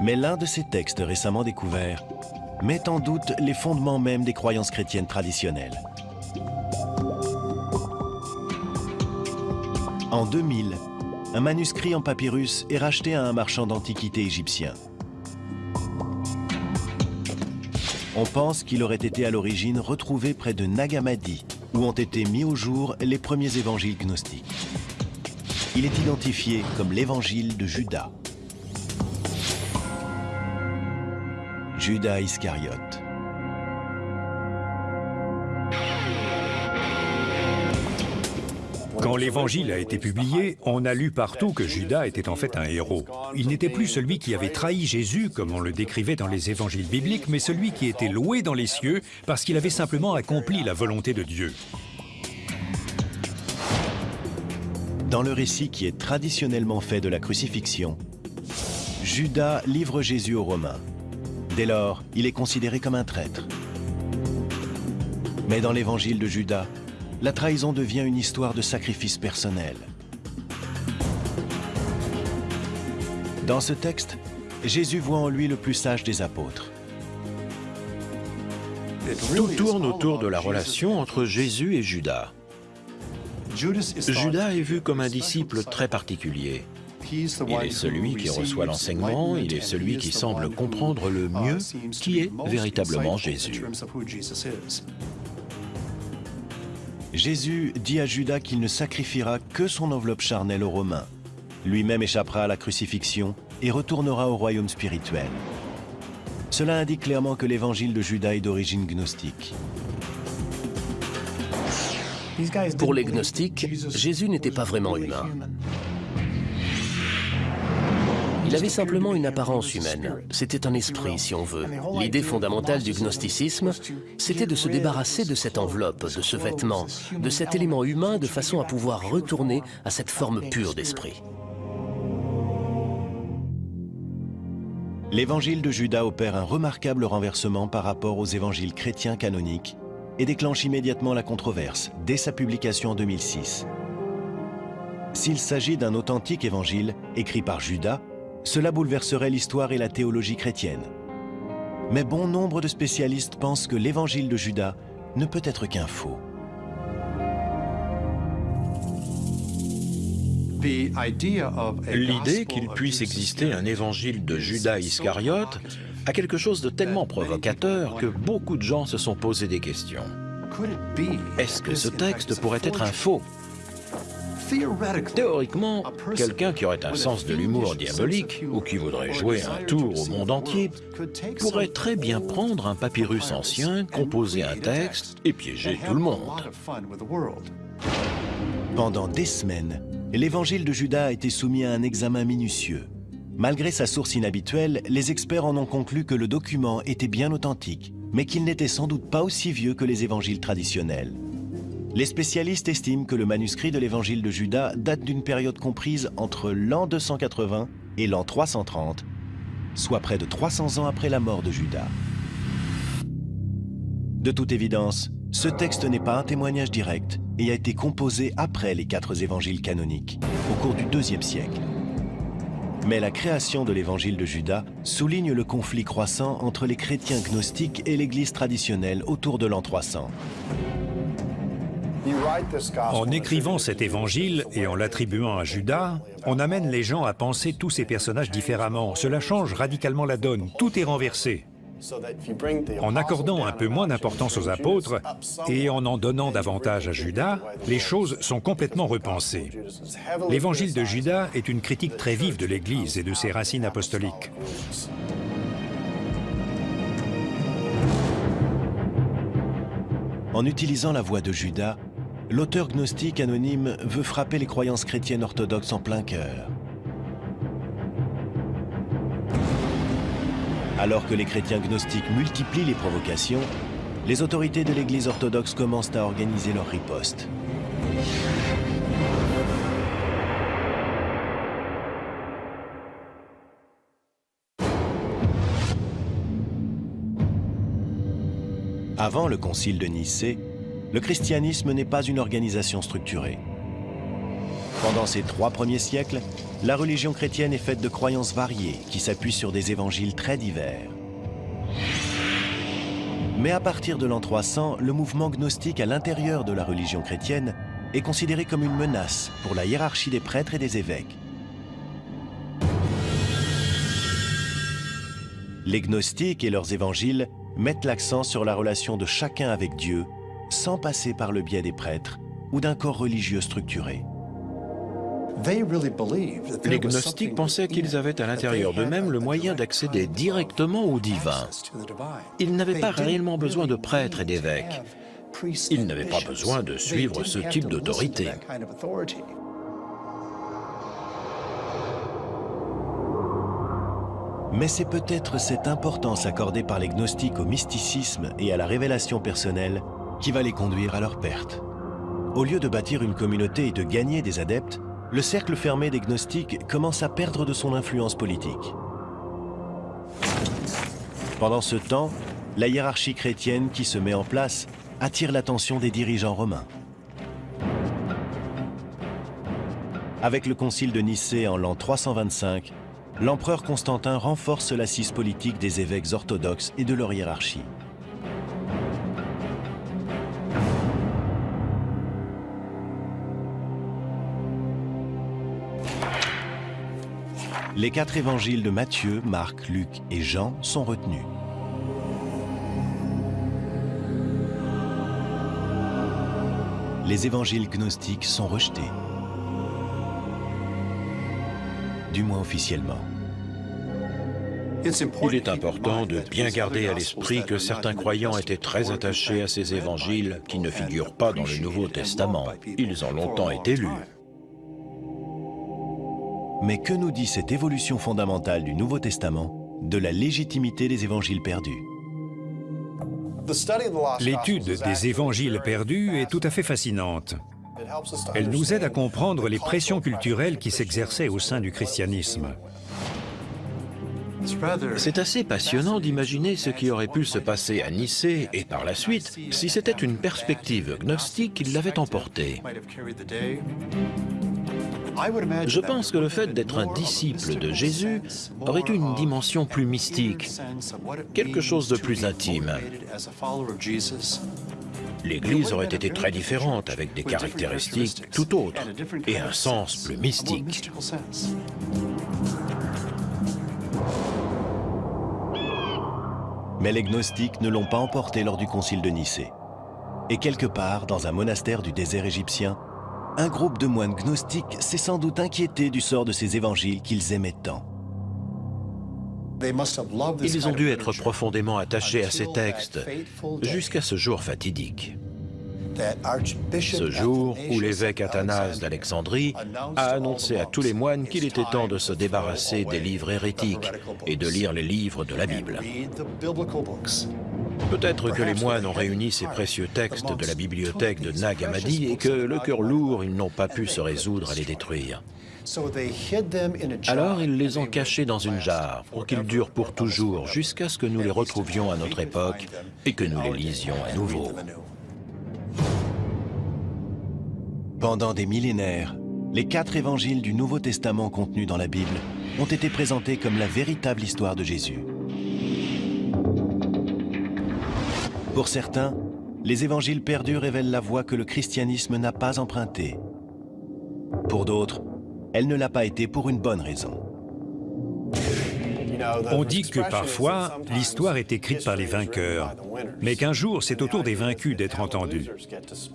A: Mais l'un de ces textes récemment découverts met en doute les fondements même des croyances chrétiennes traditionnelles. En 2000, un manuscrit en papyrus est racheté à un marchand d'antiquités égyptien. On pense qu'il aurait été à l'origine retrouvé près de Nagamadi, où ont été mis au jour les premiers évangiles gnostiques. Il est identifié comme l'évangile de Judas. Judas Iscariote.
F: l'Évangile a été publié, on a lu partout que Judas était en fait un héros. Il n'était plus celui qui avait trahi Jésus, comme on le décrivait dans les évangiles bibliques, mais celui qui était loué dans les cieux parce qu'il avait simplement accompli la volonté de Dieu.
A: Dans le récit qui est traditionnellement fait de la crucifixion, Judas livre Jésus aux Romains. Dès lors, il est considéré comme un traître. Mais dans l'évangile de Judas, la trahison devient une histoire de sacrifice personnel. Dans ce texte, Jésus voit en lui le plus sage des apôtres.
B: Tout tourne autour de la relation entre Jésus et Judas. Judas est vu comme un disciple très particulier. Il est celui qui reçoit l'enseignement, il est celui qui semble comprendre le mieux qui est véritablement Jésus.
A: Jésus dit à Judas qu'il ne sacrifiera que son enveloppe charnelle aux Romains. Lui-même échappera à la crucifixion et retournera au royaume spirituel. Cela indique clairement que l'évangile de Judas est d'origine gnostique.
C: Pour les gnostiques, Jésus n'était pas vraiment humain. Il avait simplement une apparence humaine. C'était un esprit, si on veut. L'idée fondamentale du gnosticisme, c'était de se débarrasser de cette enveloppe, de ce vêtement, de cet élément humain de façon à pouvoir retourner à cette forme pure d'esprit.
A: L'évangile de Judas opère un remarquable renversement par rapport aux évangiles chrétiens canoniques et déclenche immédiatement la controverse dès sa publication en 2006. S'il s'agit d'un authentique évangile écrit par Judas, cela bouleverserait l'histoire et la théologie chrétienne. Mais bon nombre de spécialistes pensent que l'évangile de Judas ne peut être qu'un faux.
B: L'idée qu'il puisse exister un évangile de Judas Iscariote a quelque chose de tellement provocateur que beaucoup de gens se sont posé des questions. Est-ce que ce texte pourrait être un faux? Théoriquement, quelqu'un qui aurait un sens de l'humour diabolique ou qui voudrait jouer un tour au monde entier pourrait très bien prendre un papyrus ancien, composer un texte et piéger tout le monde.
A: Pendant des semaines, l'évangile de Judas a été soumis à un examen minutieux. Malgré sa source inhabituelle, les experts en ont conclu que le document était bien authentique, mais qu'il n'était sans doute pas aussi vieux que les évangiles traditionnels. Les spécialistes estiment que le manuscrit de l'évangile de Judas date d'une période comprise entre l'an 280 et l'an 330, soit près de 300 ans après la mort de Judas. De toute évidence, ce texte n'est pas un témoignage direct et a été composé après les quatre évangiles canoniques, au cours du IIe siècle. Mais la création de l'évangile de Judas souligne le conflit croissant entre les chrétiens gnostiques et l'Église traditionnelle autour de l'an 300.
F: En écrivant cet évangile et en l'attribuant à Judas, on amène les gens à penser tous ces personnages différemment. Cela change radicalement la donne. Tout est renversé. En accordant un peu moins d'importance aux apôtres et en en donnant davantage à Judas, les choses sont complètement repensées. L'évangile de Judas est une critique très vive de l'Église et de ses racines apostoliques.
A: En utilisant la voix de Judas, l'auteur gnostique anonyme veut frapper les croyances chrétiennes orthodoxes en plein cœur. Alors que les chrétiens gnostiques multiplient les provocations, les autorités de l'Église orthodoxe commencent à organiser leur riposte. Avant le concile de Nicée, le christianisme n'est pas une organisation structurée. Pendant ces trois premiers siècles, la religion chrétienne est faite de croyances variées qui s'appuient sur des évangiles très divers. Mais à partir de l'an 300, le mouvement gnostique à l'intérieur de la religion chrétienne est considéré comme une menace pour la hiérarchie des prêtres et des évêques. Les gnostiques et leurs évangiles mettent l'accent sur la relation de chacun avec Dieu sans passer par le biais des prêtres ou d'un corps religieux structuré.
B: Les gnostiques pensaient qu'ils avaient à l'intérieur d'eux-mêmes le moyen d'accéder directement au divin. Ils n'avaient pas réellement besoin de prêtres et d'évêques. Ils n'avaient pas besoin de suivre ce type d'autorité.
A: Mais c'est peut-être cette importance accordée par les gnostiques au mysticisme et à la révélation personnelle qui va les conduire à leur perte. Au lieu de bâtir une communauté et de gagner des adeptes, le cercle fermé des gnostiques commence à perdre de son influence politique. Pendant ce temps, la hiérarchie chrétienne qui se met en place attire l'attention des dirigeants romains. Avec le concile de Nicée en l'an 325, l'empereur Constantin renforce l'assise politique des évêques orthodoxes et de leur hiérarchie. Les quatre évangiles de Matthieu, Marc, Luc et Jean sont retenus. Les évangiles gnostiques sont rejetés. Du moins officiellement.
B: Il est important de bien garder à l'esprit que certains croyants étaient très attachés à ces évangiles qui ne figurent pas dans le Nouveau Testament. Ils ont longtemps été lus.
A: Mais que nous dit cette évolution fondamentale du Nouveau Testament de la légitimité des évangiles perdus
F: L'étude des évangiles perdus est tout à fait fascinante. Elle nous aide à comprendre les pressions culturelles qui s'exerçaient au sein du christianisme.
B: C'est assez passionnant d'imaginer ce qui aurait pu se passer à Nicée et par la suite si c'était une perspective gnostique qui l'avait emporté. Je pense que le fait d'être un disciple de Jésus aurait eu une dimension plus mystique, quelque chose de plus intime. L'Église aurait été très différente, avec des caractéristiques tout autres et un sens plus mystique.
A: Mais les gnostiques ne l'ont pas emporté lors du concile de Nicée. Et quelque part, dans un monastère du désert égyptien, un groupe de moines gnostiques s'est sans doute inquiété du sort de ces évangiles qu'ils aimaient tant.
B: Ils ont dû être profondément attachés à ces textes jusqu'à ce jour fatidique. Ce jour où l'évêque Athanase d'Alexandrie a annoncé à tous les moines qu'il était temps de se débarrasser des livres hérétiques et de lire les livres de la Bible. Peut-être que les moines ont réuni ces précieux textes de la bibliothèque de Nag Hammadi et que, le cœur lourd, ils n'ont pas pu se résoudre à les détruire. Alors ils les ont cachés dans une jarre pour qu'ils durent pour toujours jusqu'à ce que nous les retrouvions à notre époque et que nous les lisions à nouveau.
A: Pendant des millénaires, les quatre évangiles du Nouveau Testament contenus dans la Bible ont été présentés comme la véritable histoire de Jésus. Pour certains, les évangiles perdus révèlent la voie que le christianisme n'a pas empruntée. Pour d'autres, elle ne l'a pas été pour une bonne raison.
F: On dit que parfois, l'histoire est écrite par les vainqueurs, mais qu'un jour, c'est au tour des vaincus d'être entendus.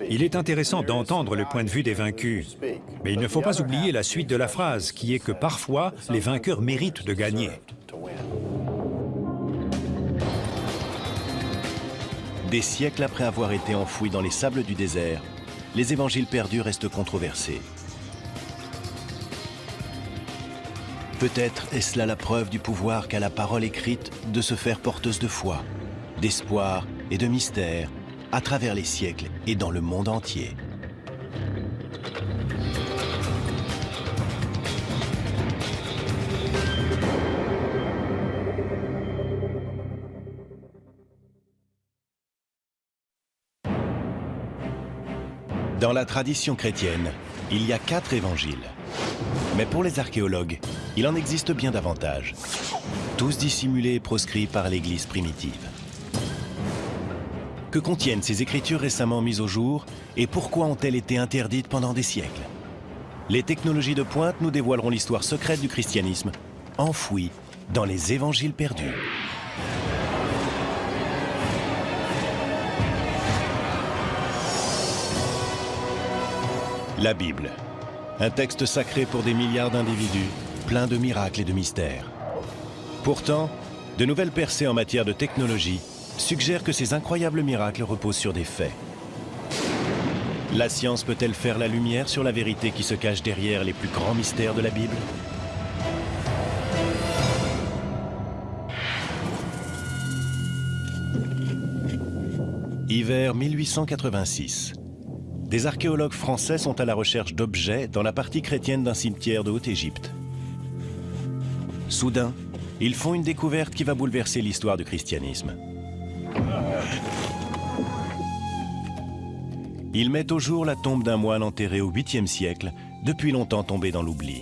F: Il est intéressant d'entendre le point de vue des vaincus, mais il ne faut pas oublier la suite de la phrase, qui est que parfois, les vainqueurs méritent de gagner.
A: Des siècles après avoir été enfouis dans les sables du désert, les évangiles perdus restent controversés. Peut-être est-ce là la preuve du pouvoir qu'a la parole écrite de se faire porteuse de foi, d'espoir et de mystère à travers les siècles et dans le monde entier. Dans la tradition chrétienne, il y a quatre évangiles. Mais pour les archéologues, il en existe bien davantage, tous dissimulés et proscrits par l'Église primitive. Que contiennent ces écritures récemment mises au jour et pourquoi ont-elles été interdites pendant des siècles? Les technologies de pointe nous dévoileront l'histoire secrète du christianisme, enfouie dans les évangiles perdus. La Bible, un texte sacré pour des milliards d'individus, plein de miracles et de mystères. Pourtant, de nouvelles percées en matière de technologie suggèrent que ces incroyables miracles reposent sur des faits. La science peut-elle faire la lumière sur la vérité qui se cache derrière les plus grands mystères de la Bible? Hiver 1886. Des archéologues français sont à la recherche d'objets dans la partie chrétienne d'un cimetière de Haute-Égypte. Soudain, ils font une découverte qui va bouleverser l'histoire du christianisme. Ils mettent au jour la tombe d'un moine enterré au 8e siècle, depuis longtemps tombé dans l'oubli.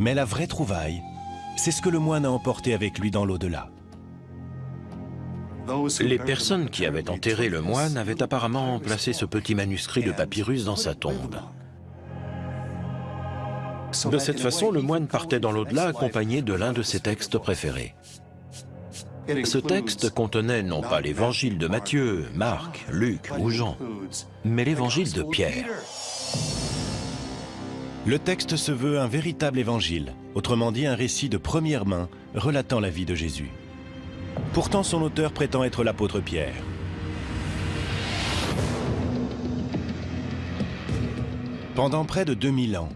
A: Mais la vraie trouvaille, c'est ce que le moine a emporté avec lui dans l'au-delà.
B: Les personnes qui avaient enterré le moine avaient apparemment placé ce petit manuscrit de papyrus dans sa tombe. De cette façon, le moine partait dans l'au-delà accompagné de l'un de ses textes préférés. Ce texte contenait non pas l'évangile de Matthieu, Marc, Luc ou Jean, mais l'évangile de Pierre.
A: Le texte se veut un véritable évangile, autrement dit un récit de première main relatant la vie de Jésus. Pourtant, son auteur prétend être l'apôtre Pierre. Pendant près de 2000 ans,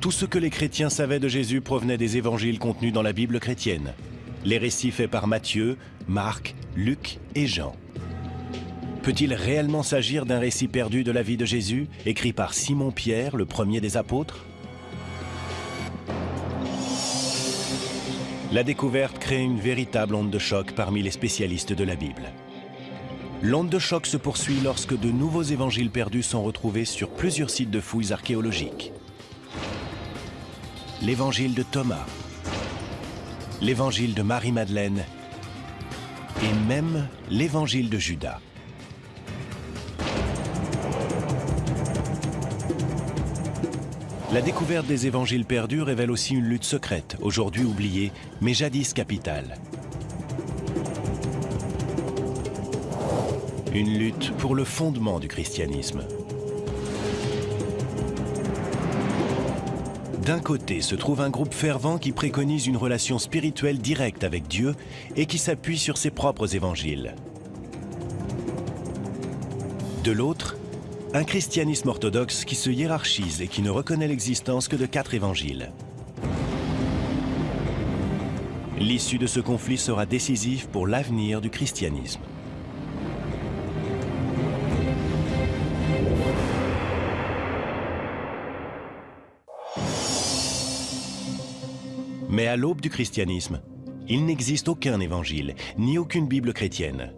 A: tout ce que les chrétiens savaient de Jésus provenait des évangiles contenus dans la Bible chrétienne, les récits faits par Matthieu, Marc, Luc et Jean. Peut-il réellement s'agir d'un récit perdu de la vie de Jésus, écrit par Simon-Pierre, le premier des apôtres? La découverte crée une véritable onde de choc parmi les spécialistes de la Bible. L'onde de choc se poursuit lorsque de nouveaux évangiles perdus sont retrouvés sur plusieurs sites de fouilles archéologiques. L'évangile de Thomas, l'évangile de Marie-Madeleine et même l'évangile de Judas. La découverte des évangiles perdus révèle aussi une lutte secrète, aujourd'hui oubliée, mais jadis capitale. Une lutte pour le fondement du christianisme. D'un côté se trouve un groupe fervent qui préconise une relation spirituelle directe avec Dieu et qui s'appuie sur ses propres évangiles. De l'autre, un christianisme orthodoxe qui se hiérarchise et qui ne reconnaît l'existence que de quatre évangiles. L'issue de ce conflit sera décisive pour l'avenir du christianisme. Mais à l'aube du christianisme, il n'existe aucun évangile, ni aucune Bible chrétienne.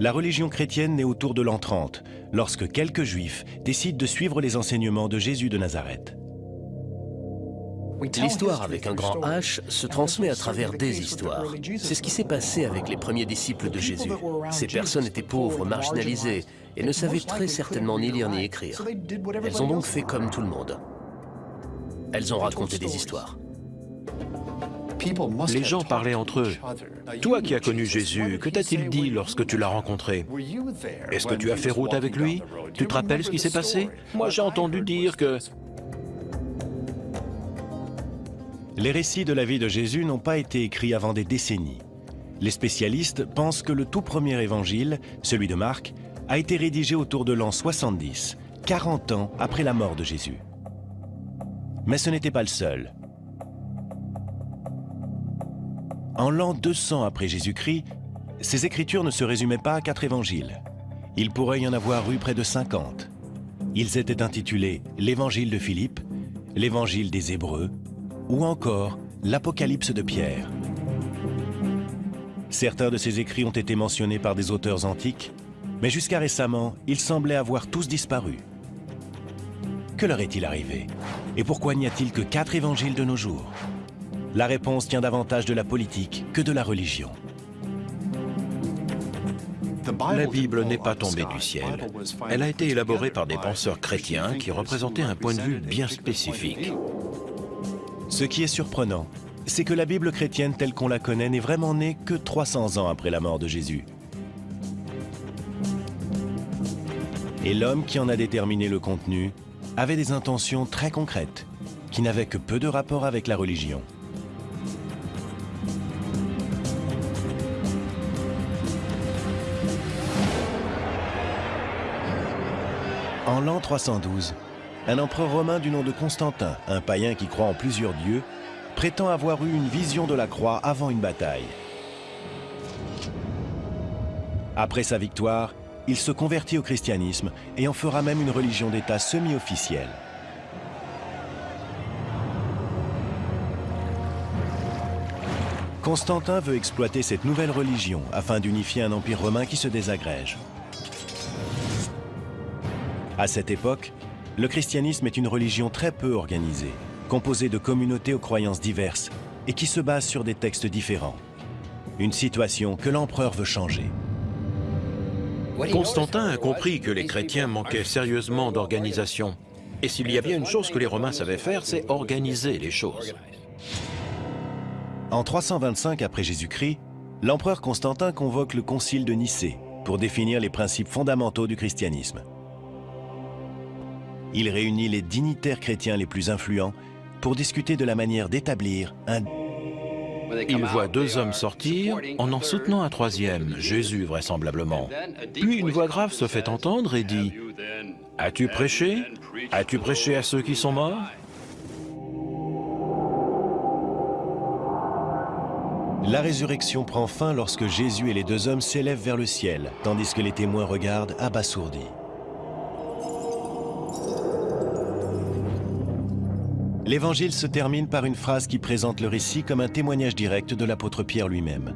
A: La religion chrétienne naît autour de l'an 30, lorsque quelques juifs décident de suivre les enseignements de Jésus de Nazareth.
C: L'histoire avec un grand H se transmet à travers des histoires. C'est ce qui s'est passé avec les premiers disciples de Jésus. Ces personnes étaient pauvres, marginalisées, et ne savaient très certainement ni lire ni écrire. Elles ont donc fait comme tout le monde. Elles ont raconté des histoires.
B: Les gens parlaient entre eux. Toi qui as connu Jésus, que t'a-t-il dit lorsque tu l'as rencontré? Est-ce que tu as fait route avec lui? Tu te rappelles ce qui s'est passé? Moi j'ai entendu dire que...
A: Les récits de la vie de Jésus n'ont pas été écrits avant des décennies. Les spécialistes pensent que le tout premier évangile, celui de Marc, a été rédigé autour de l'an 70, 40 ans après la mort de Jésus. Mais ce n'était pas le seul. En l'an 200 après Jésus-Christ, ces écritures ne se résumaient pas à quatre évangiles. Il pourrait y en avoir eu près de 50. Ils étaient intitulés l'Évangile de Philippe, l'Évangile des Hébreux ou encore l'Apocalypse de Pierre. Certains de ces écrits ont été mentionnés par des auteurs antiques, mais jusqu'à récemment, ils semblaient avoir tous disparu. Que leur est-il arrivé? Et pourquoi n'y a-t-il que quatre évangiles de nos jours? La réponse tient davantage de la politique que de la religion.
B: La Bible n'est pas tombée du ciel. Elle a été élaborée par des penseurs chrétiens qui représentaient un point de vue bien spécifique.
A: Ce qui est surprenant, c'est que la Bible chrétienne telle qu'on la connaît n'est vraiment née que 300 ans après la mort de Jésus. Et l'homme qui en a déterminé le contenu avait des intentions très concrètes, qui n'avaient que peu de rapport avec la religion. En l'an 312, un empereur romain du nom de Constantin, un païen qui croit en plusieurs dieux, prétend avoir eu une vision de la croix avant une bataille. Après sa victoire, il se convertit au christianisme et en fera même une religion d'État semi-officielle. Constantin veut exploiter cette nouvelle religion afin d'unifier un empire romain qui se désagrège. À cette époque, le christianisme est une religion très peu organisée, composée de communautés aux croyances diverses et qui se base sur des textes différents. Une situation que l'empereur veut changer.
B: Constantin a compris que les chrétiens manquaient sérieusement d'organisation. Et s'il y a bien une chose que les Romains savaient faire, c'est organiser les choses.
A: En 325 après Jésus-Christ, l'empereur Constantin convoque le concile de Nicée pour définir les principes fondamentaux du christianisme. Il réunit les dignitaires chrétiens les plus influents pour discuter de la manière d'établir un...
B: Il voit deux hommes sortir en en soutenant un troisième, Jésus vraisemblablement. Puis une voix grave se fait entendre et dit « As-tu prêché? As-tu prêché à ceux qui sont morts ?»
A: La résurrection prend fin lorsque Jésus et les deux hommes s'élèvent vers le ciel, tandis que les témoins regardent abasourdis. L'évangile se termine par une phrase qui présente le récit comme un témoignage direct de l'apôtre Pierre lui-même.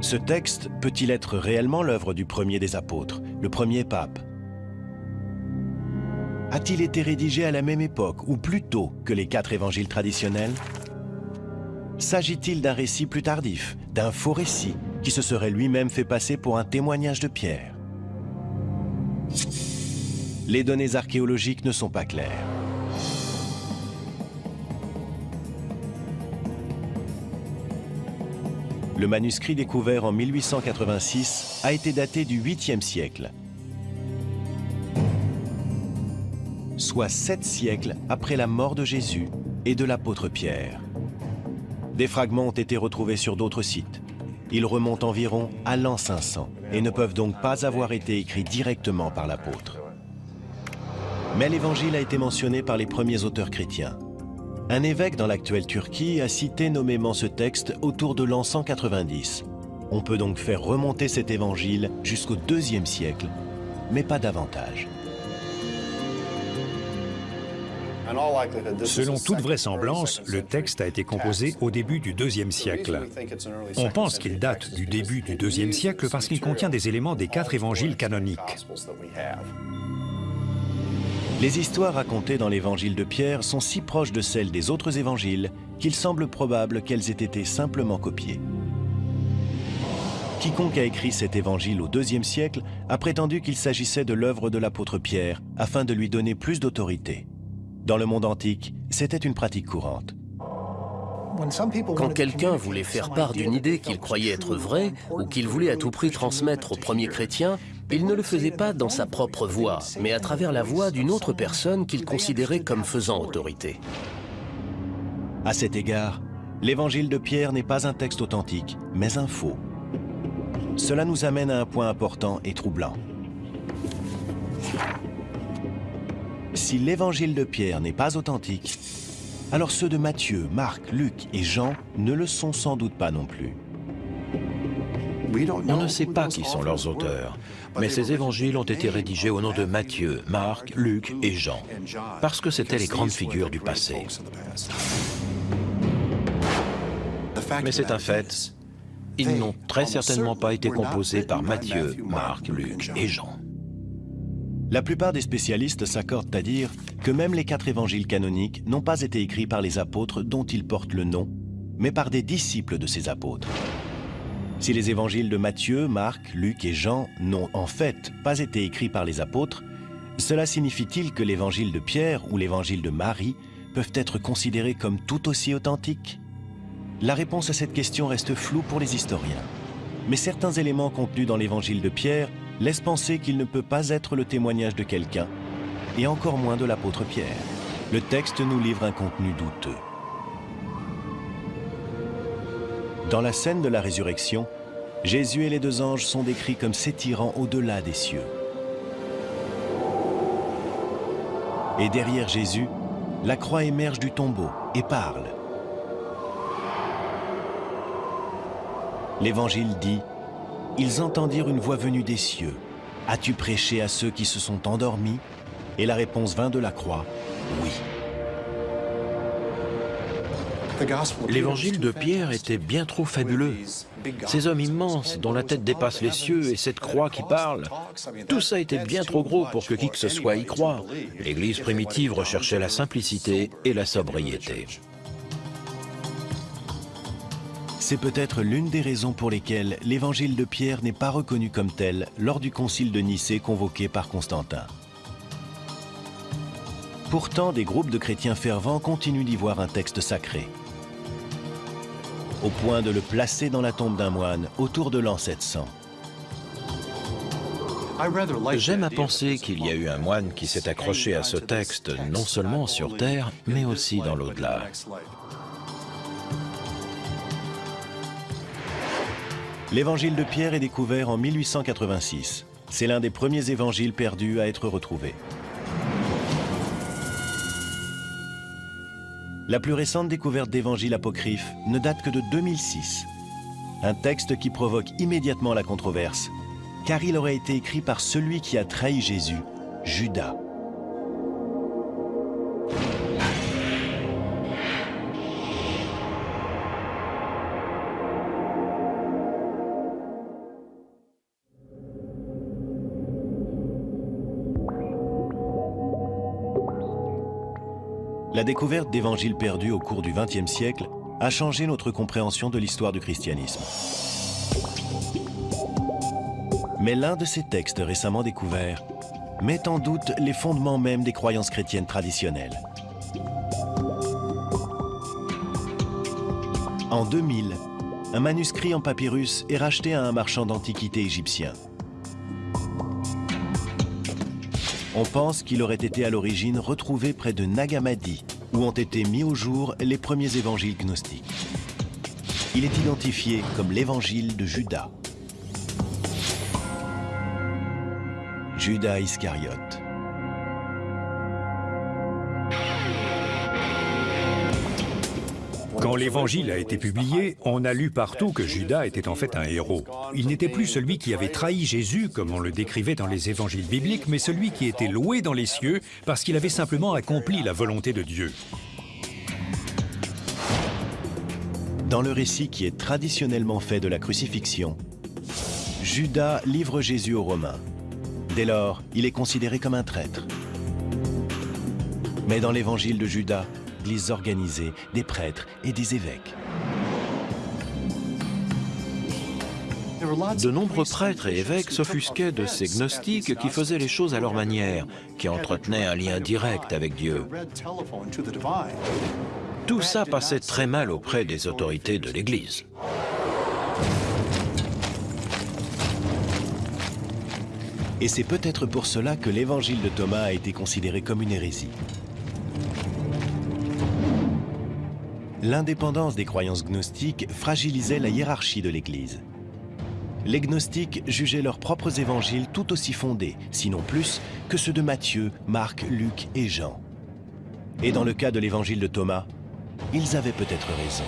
A: Ce texte peut-il être réellement l'œuvre du premier des apôtres, le premier pape? A-t-il été rédigé à la même époque ou plus tôt que les quatre évangiles traditionnels? S'agit-il d'un récit plus tardif, d'un faux récit qui se serait lui-même fait passer pour un témoignage de Pierre? Les données archéologiques ne sont pas claires. Le manuscrit découvert en 1886 a été daté du 8e siècle, soit sept siècles après la mort de Jésus et de l'apôtre Pierre. Des fragments ont été retrouvés sur d'autres sites. Ils remontent environ à l'an 500 et ne peuvent donc pas avoir été écrits directement par l'apôtre. Mais l'évangile a été mentionné par les premiers auteurs chrétiens. Un évêque dans l'actuelle Turquie a cité nommément ce texte autour de l'an 190. On peut donc faire remonter cet évangile jusqu'au deuxième siècle, mais pas davantage.
F: Selon toute vraisemblance, le texte a été composé au début du deuxième siècle. On pense qu'il date du début du deuxième siècle parce qu'il contient des éléments des quatre évangiles canoniques.
A: Les histoires racontées dans l'évangile de Pierre sont si proches de celles des autres évangiles qu'il semble probable qu'elles aient été simplement copiées. Quiconque a écrit cet évangile au IIe siècle a prétendu qu'il s'agissait de l'œuvre de l'apôtre Pierre afin de lui donner plus d'autorité. Dans le monde antique, c'était une pratique courante.
C: Quand quelqu'un voulait faire part d'une idée qu'il croyait être vraie ou qu'il voulait à tout prix transmettre aux premiers chrétiens, il ne le faisait pas dans sa propre voix, mais à travers la voix d'une autre personne qu'il considérait comme faisant autorité.
A: À cet égard, l'évangile de Pierre n'est pas un texte authentique, mais un faux. Cela nous amène à un point important et troublant. Si l'évangile de Pierre n'est pas authentique, alors ceux de Matthieu, Marc, Luc et Jean ne le sont sans doute pas non plus.
B: On ne sait pas qui sont leurs auteurs, mais ces évangiles ont été rédigés au nom de Matthieu, Marc, Luc et Jean, parce que c'étaient les grandes figures du passé. Mais c'est un fait, ils n'ont très certainement pas été composés par Matthieu, Marc, Luc et Jean.
A: La plupart des spécialistes s'accordent à dire que même les quatre évangiles canoniques n'ont pas été écrits par les apôtres dont ils portent le nom, mais par des disciples de ces apôtres. Si les évangiles de Matthieu, Marc, Luc et Jean n'ont en fait pas été écrits par les apôtres, cela signifie-t-il que l'évangile de Pierre ou l'évangile de Marie peuvent être considérés comme tout aussi authentiques? La réponse à cette question reste floue pour les historiens. Mais certains éléments contenus dans l'évangile de Pierre laisse penser qu'il ne peut pas être le témoignage de quelqu'un, et encore moins de l'apôtre Pierre. Le texte nous livre un contenu douteux. Dans la scène de la résurrection, Jésus et les deux anges sont décrits comme s'étirant au-delà des cieux. Et derrière Jésus, la croix émerge du tombeau et parle. L'Évangile dit ils entendirent une voix venue des cieux. As-tu prêché à ceux qui se sont endormis? Et la réponse vint de la croix, oui.
B: L'évangile de Pierre était bien trop fabuleux. Ces hommes immenses dont la tête dépasse les cieux et cette croix qui parle, tout ça était bien trop gros pour que qui que ce soit y croie. L'Église primitive recherchait la simplicité et la sobriété.
A: C'est peut-être l'une des raisons pour lesquelles l'évangile de Pierre n'est pas reconnu comme tel lors du concile de Nicée convoqué par Constantin. Pourtant, des groupes de chrétiens fervents continuent d'y voir un texte sacré, au point de le placer dans la tombe d'un moine autour de l'an 700.
B: J'aime à penser qu'il y a eu un moine qui s'est accroché à ce texte non seulement sur Terre, mais aussi dans l'au-delà.
A: L'évangile de Pierre est découvert en 1886. C'est l'un des premiers évangiles perdus à être retrouvé. La plus récente découverte d'évangiles apocryphes ne date que de 2006. Un texte qui provoque immédiatement la controverse, car il aurait été écrit par celui qui a trahi Jésus, Judas. La découverte d'évangiles perdus au cours du XXe siècle a changé notre compréhension de l'histoire du christianisme. Mais l'un de ces textes récemment découverts met en doute les fondements même des croyances chrétiennes traditionnelles. En 2000, un manuscrit en papyrus est racheté à un marchand d'antiquités égyptien. On pense qu'il aurait été à l'origine retrouvé près de Nagamadi, où ont été mis au jour les premiers évangiles gnostiques. Il est identifié comme l'évangile de Judas. Judas Iscariote.
F: Quand l'Évangile a été publié, on a lu partout que Judas était en fait un héros. Il n'était plus celui qui avait trahi Jésus, comme on le décrivait dans les évangiles bibliques, mais celui qui était loué dans les cieux parce qu'il avait simplement accompli la volonté de Dieu.
A: Dans le récit qui est traditionnellement fait de la crucifixion, Judas livre Jésus aux Romains. Dès lors, il est considéré comme un traître. Mais dans l'évangile de Judas, églises organisées, des prêtres et des évêques.
B: De nombreux prêtres et évêques s'offusquaient de ces gnostiques qui faisaient les choses à leur manière, qui entretenaient un lien direct avec Dieu. Tout ça passait très mal auprès des autorités de l'Église.
A: Et c'est peut-être pour cela que l'évangile de Thomas a été considéré comme une hérésie. L'indépendance des croyances gnostiques fragilisait la hiérarchie de l'Église. Les gnostiques jugeaient leurs propres évangiles tout aussi fondés, sinon plus, que ceux de Matthieu, Marc, Luc et Jean. Et dans le cas de l'évangile de Thomas, ils avaient peut-être raison.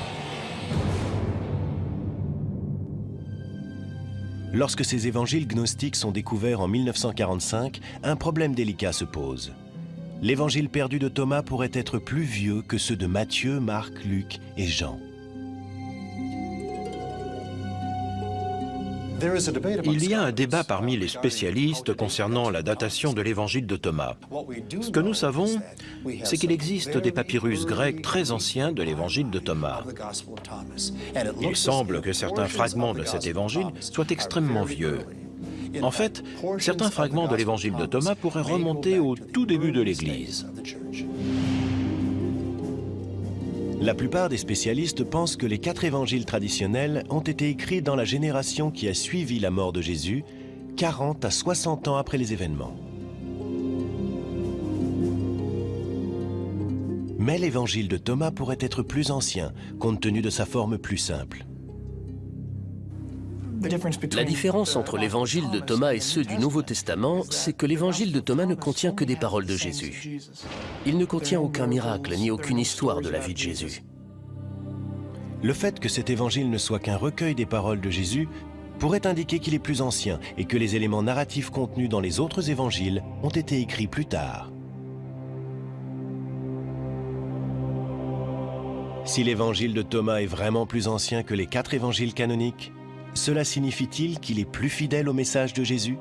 A: Lorsque ces évangiles gnostiques sont découverts en 1945, un problème délicat se pose l'évangile perdu de Thomas pourrait être plus vieux que ceux de Matthieu, Marc, Luc et Jean.
B: Il y a un débat parmi les spécialistes concernant la datation de l'évangile de Thomas. Ce que nous savons, c'est qu'il existe des papyrus grecs très anciens de l'évangile de Thomas. Il semble que certains fragments de cet évangile soient extrêmement vieux. En fait, certains fragments de l'évangile de Thomas pourraient remonter au tout début de l'Église.
A: La plupart des spécialistes pensent que les quatre évangiles traditionnels ont été écrits dans la génération qui a suivi la mort de Jésus, 40 à 60 ans après les événements. Mais l'évangile de Thomas pourrait être plus ancien, compte tenu de sa forme plus simple.
C: La différence entre l'évangile de Thomas et ceux du Nouveau Testament, c'est que l'évangile de Thomas ne contient que des paroles de Jésus. Il ne contient aucun miracle ni aucune histoire de la vie de Jésus.
A: Le fait que cet évangile ne soit qu'un recueil des paroles de Jésus pourrait indiquer qu'il est plus ancien et que les éléments narratifs contenus dans les autres évangiles ont été écrits plus tard. Si l'évangile de Thomas est vraiment plus ancien que les quatre évangiles canoniques, cela signifie-t-il qu'il est plus fidèle au message de Jésus?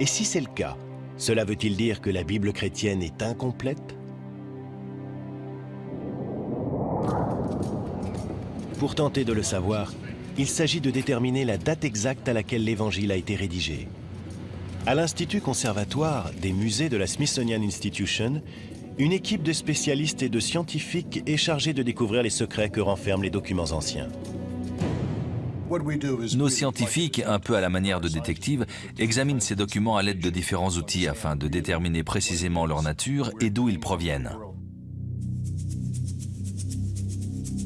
A: Et si c'est le cas, cela veut-il dire que la Bible chrétienne est incomplète? Pour tenter de le savoir, il s'agit de déterminer la date exacte à laquelle l'évangile a été rédigé. À l'Institut conservatoire des musées de la Smithsonian Institution, une équipe de spécialistes et de scientifiques est chargée de découvrir les secrets que renferment les documents anciens.
D: Nos scientifiques, un peu à la manière de détectives, examinent ces documents à l'aide de différents outils afin de déterminer précisément leur nature et d'où ils proviennent.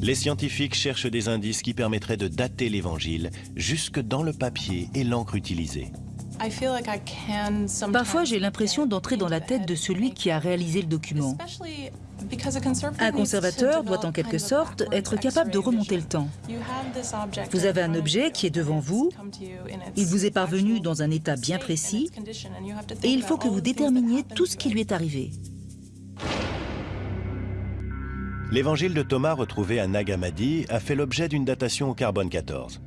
A: Les scientifiques cherchent des indices qui permettraient de dater l'Évangile jusque dans le papier et l'encre utilisée.
E: Parfois, j'ai l'impression d'entrer dans la tête de celui qui a réalisé le document. Un conservateur doit en quelque sorte être capable de remonter le temps. Vous avez un objet qui est devant vous, il vous est parvenu dans un état bien précis, et il faut que vous déterminiez tout ce qui lui est arrivé.
A: L'évangile de Thomas retrouvé à Nag Hammadi a fait l'objet d'une datation au carbone 14.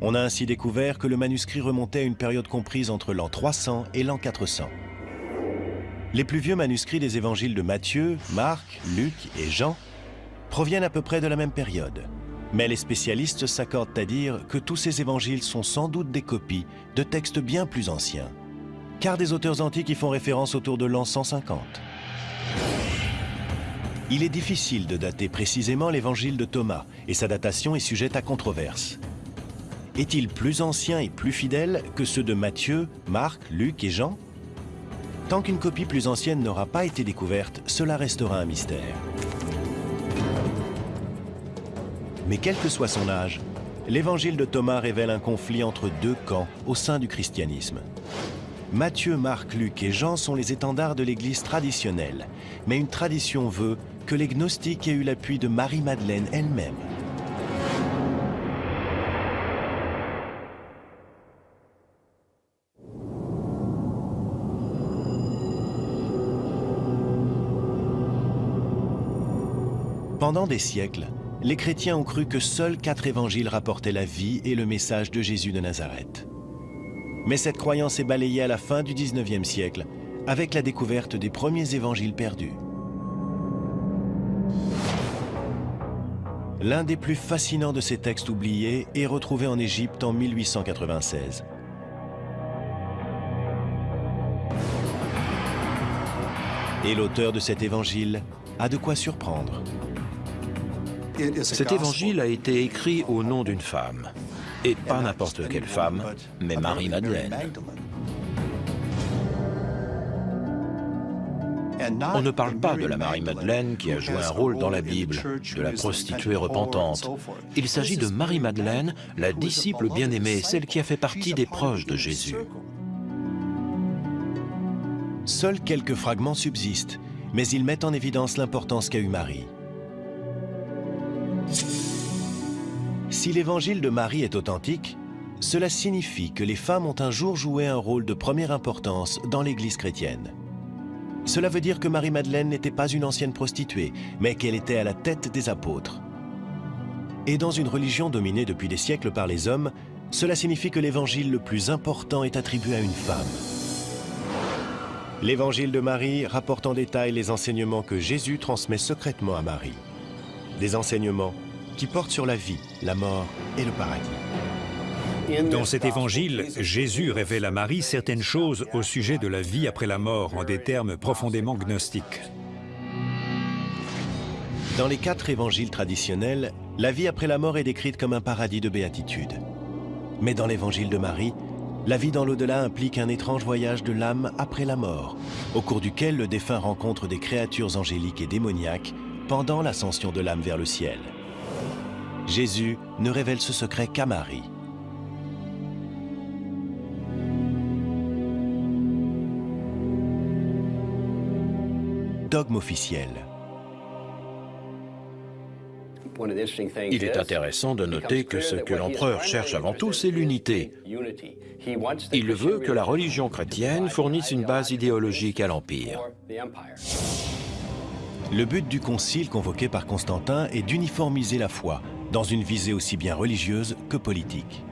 A: On a ainsi découvert que le manuscrit remontait à une période comprise entre l'an 300 et l'an 400. Les plus vieux manuscrits des évangiles de Matthieu, Marc, Luc et Jean proviennent à peu près de la même période. Mais les spécialistes s'accordent à dire que tous ces évangiles sont sans doute des copies de textes bien plus anciens, car des auteurs antiques y font référence autour de l'an 150. Il est difficile de dater précisément l'évangile de Thomas, et sa datation est sujette à controverse est-il plus ancien et plus fidèle que ceux de Matthieu, Marc, Luc et Jean? Tant qu'une copie plus ancienne n'aura pas été découverte, cela restera un mystère. Mais quel que soit son âge, l'évangile de Thomas révèle un conflit entre deux camps au sein du christianisme. Matthieu, Marc, Luc et Jean sont les étendards de l'Église traditionnelle, mais une tradition veut que les gnostiques aient eu l'appui de Marie-Madeleine elle-même. Pendant des siècles, les chrétiens ont cru que seuls quatre évangiles rapportaient la vie et le message de Jésus de Nazareth. Mais cette croyance est balayée à la fin du 19e siècle avec la découverte des premiers évangiles perdus. L'un des plus fascinants de ces textes oubliés est retrouvé en Égypte en 1896. Et l'auteur de cet évangile a de quoi surprendre.
B: Cet évangile a été écrit au nom d'une femme. Et pas n'importe quelle femme, mais Marie-Madeleine. On ne parle pas de la Marie-Madeleine qui a joué un rôle dans la Bible, de la prostituée repentante. Il s'agit de Marie-Madeleine, la disciple bien-aimée, celle qui a fait partie des proches de Jésus.
A: Seuls quelques fragments subsistent, mais ils mettent en évidence l'importance qu'a eu Marie. Si l'évangile de Marie est authentique, cela signifie que les femmes ont un jour joué un rôle de première importance dans l'Église chrétienne. Cela veut dire que Marie-Madeleine n'était pas une ancienne prostituée, mais qu'elle était à la tête des apôtres. Et dans une religion dominée depuis des siècles par les hommes, cela signifie que l'évangile le plus important est attribué à une femme. L'évangile de Marie rapporte en détail les enseignements que Jésus transmet secrètement à Marie. Des enseignements qui portent sur la vie, la mort et le paradis.
F: Dans cet évangile, Jésus révèle à Marie certaines choses au sujet de la vie après la mort en des termes profondément gnostiques.
A: Dans les quatre évangiles traditionnels, la vie après la mort est décrite comme un paradis de béatitude. Mais dans l'évangile de Marie, la vie dans l'au-delà implique un étrange voyage de l'âme après la mort, au cours duquel le défunt rencontre des créatures angéliques et démoniaques pendant l'ascension de l'âme vers le ciel. Jésus ne révèle ce secret qu'à Marie. Dogme officiel.
B: Il est intéressant de noter que ce que l'empereur cherche avant tout, c'est l'unité. Il veut que la religion chrétienne fournisse une base idéologique à l'Empire.
A: Le but du concile convoqué par Constantin est d'uniformiser la foi, dans une visée aussi bien religieuse que politique.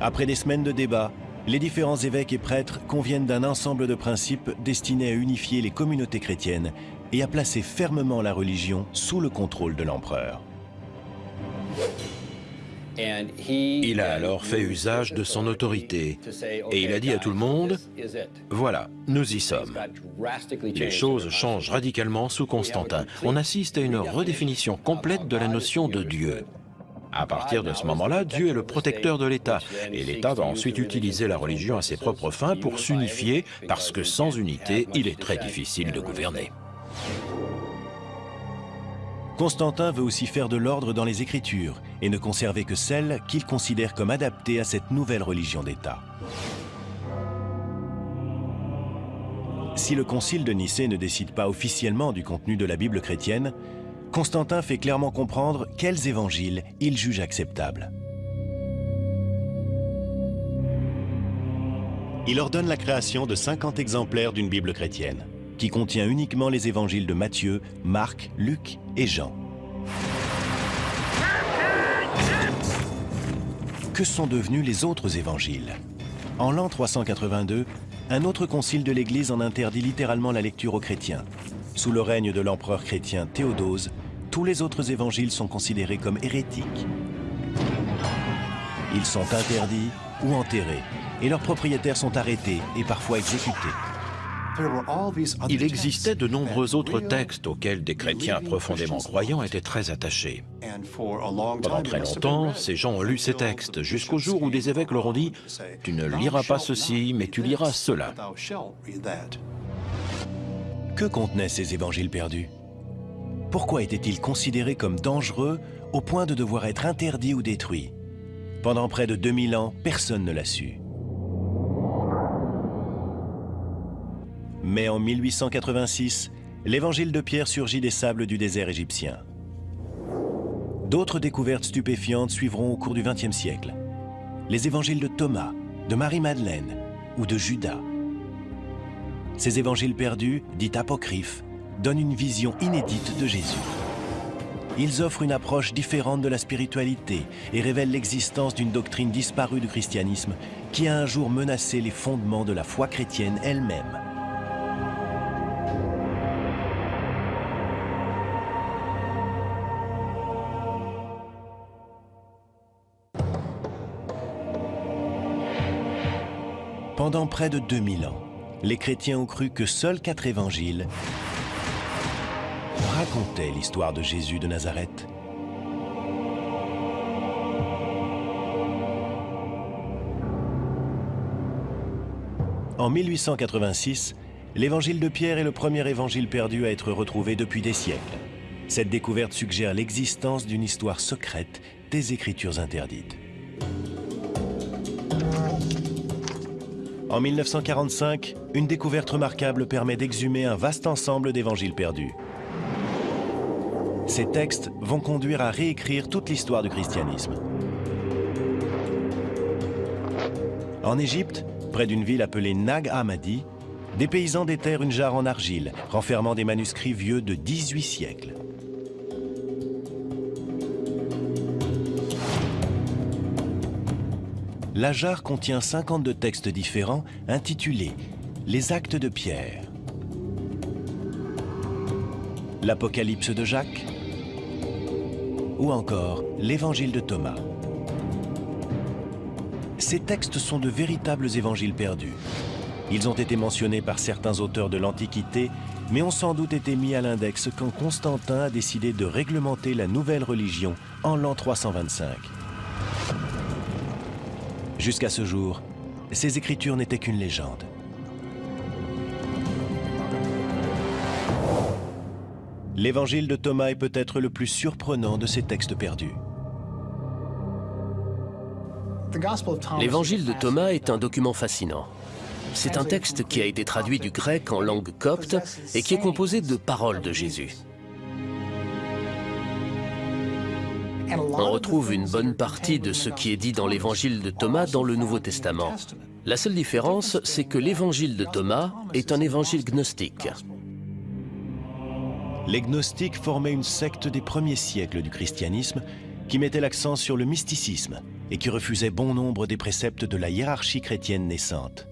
A: Après des semaines de débats, les différents évêques et prêtres conviennent d'un ensemble de principes destinés à unifier les communautés chrétiennes et à placer fermement la religion sous le contrôle de l'empereur.
B: Il a alors fait usage de son autorité et il a dit à tout le monde, voilà, nous y sommes. Les choses changent radicalement sous Constantin. On assiste à une redéfinition complète de la notion de Dieu. À partir de ce moment-là, Dieu est le protecteur de l'État, et l'État va ensuite utiliser la religion à ses propres fins pour s'unifier, parce que sans unité, il est très difficile de gouverner.
A: Constantin veut aussi faire de l'ordre dans les Écritures et ne conserver que celles qu'il considère comme adaptées à cette nouvelle religion d'État. Si le concile de Nicée ne décide pas officiellement du contenu de la Bible chrétienne, Constantin fait clairement comprendre quels évangiles il juge acceptables. Il ordonne la création de 50 exemplaires d'une Bible chrétienne qui contient uniquement les évangiles de Matthieu, Marc, Luc et Jean. Que sont devenus les autres évangiles? En l'an 382, un autre concile de l'Église en interdit littéralement la lecture aux chrétiens. Sous le règne de l'empereur chrétien Théodose, tous les autres évangiles sont considérés comme hérétiques. Ils sont interdits ou enterrés, et leurs propriétaires sont arrêtés et parfois exécutés.
B: Il existait de nombreux autres textes auxquels des chrétiens profondément croyants étaient très attachés. Pendant très longtemps, ces gens ont lu ces textes, jusqu'au jour où des évêques leur ont dit « Tu ne liras pas ceci, mais tu liras cela ».
A: Que contenaient ces évangiles perdus? Pourquoi étaient-ils considérés comme dangereux au point de devoir être interdits ou détruits? Pendant près de 2000 ans, personne ne l'a su. Mais en 1886, l'évangile de Pierre surgit des sables du désert égyptien. D'autres découvertes stupéfiantes suivront au cours du XXe siècle. Les évangiles de Thomas, de Marie-Madeleine ou de Judas. Ces évangiles perdus, dits apocryphes, donnent une vision inédite de Jésus. Ils offrent une approche différente de la spiritualité et révèlent l'existence d'une doctrine disparue du christianisme qui a un jour menacé les fondements de la foi chrétienne elle-même. Pendant près de 2000 ans, les chrétiens ont cru que seuls quatre évangiles racontaient l'histoire de Jésus de Nazareth. En 1886, l'évangile de Pierre est le premier évangile perdu à être retrouvé depuis des siècles. Cette découverte suggère l'existence d'une histoire secrète des Écritures interdites. En 1945, une découverte remarquable permet d'exhumer un vaste ensemble d'évangiles perdus. Ces textes vont conduire à réécrire toute l'histoire du christianisme. En Égypte, près d'une ville appelée Nag Hammadi, des paysans déterrent une jarre en argile, renfermant des manuscrits vieux de 18 siècles. La jarre contient 52 textes différents intitulés « Les actes de Pierre »,« L'Apocalypse de Jacques » ou encore « L'Évangile de Thomas ». Ces textes sont de véritables évangiles perdus. Ils ont été mentionnés par certains auteurs de l'Antiquité, mais ont sans doute été mis à l'index quand Constantin a décidé de réglementer la nouvelle religion en l'an 325. Jusqu'à ce jour, ces écritures n'étaient qu'une légende. L'évangile de Thomas est peut-être le plus surprenant de ces textes perdus.
C: L'évangile de Thomas est un document fascinant. C'est un texte qui a été traduit du grec en langue copte et qui est composé de paroles de Jésus. On retrouve une bonne partie de ce qui est dit dans l'évangile de Thomas dans le Nouveau Testament. La seule différence, c'est que l'évangile de Thomas est un évangile gnostique.
A: Les gnostiques formaient une secte des premiers siècles du christianisme qui mettait l'accent sur le mysticisme et qui refusait bon nombre des préceptes de la hiérarchie chrétienne naissante.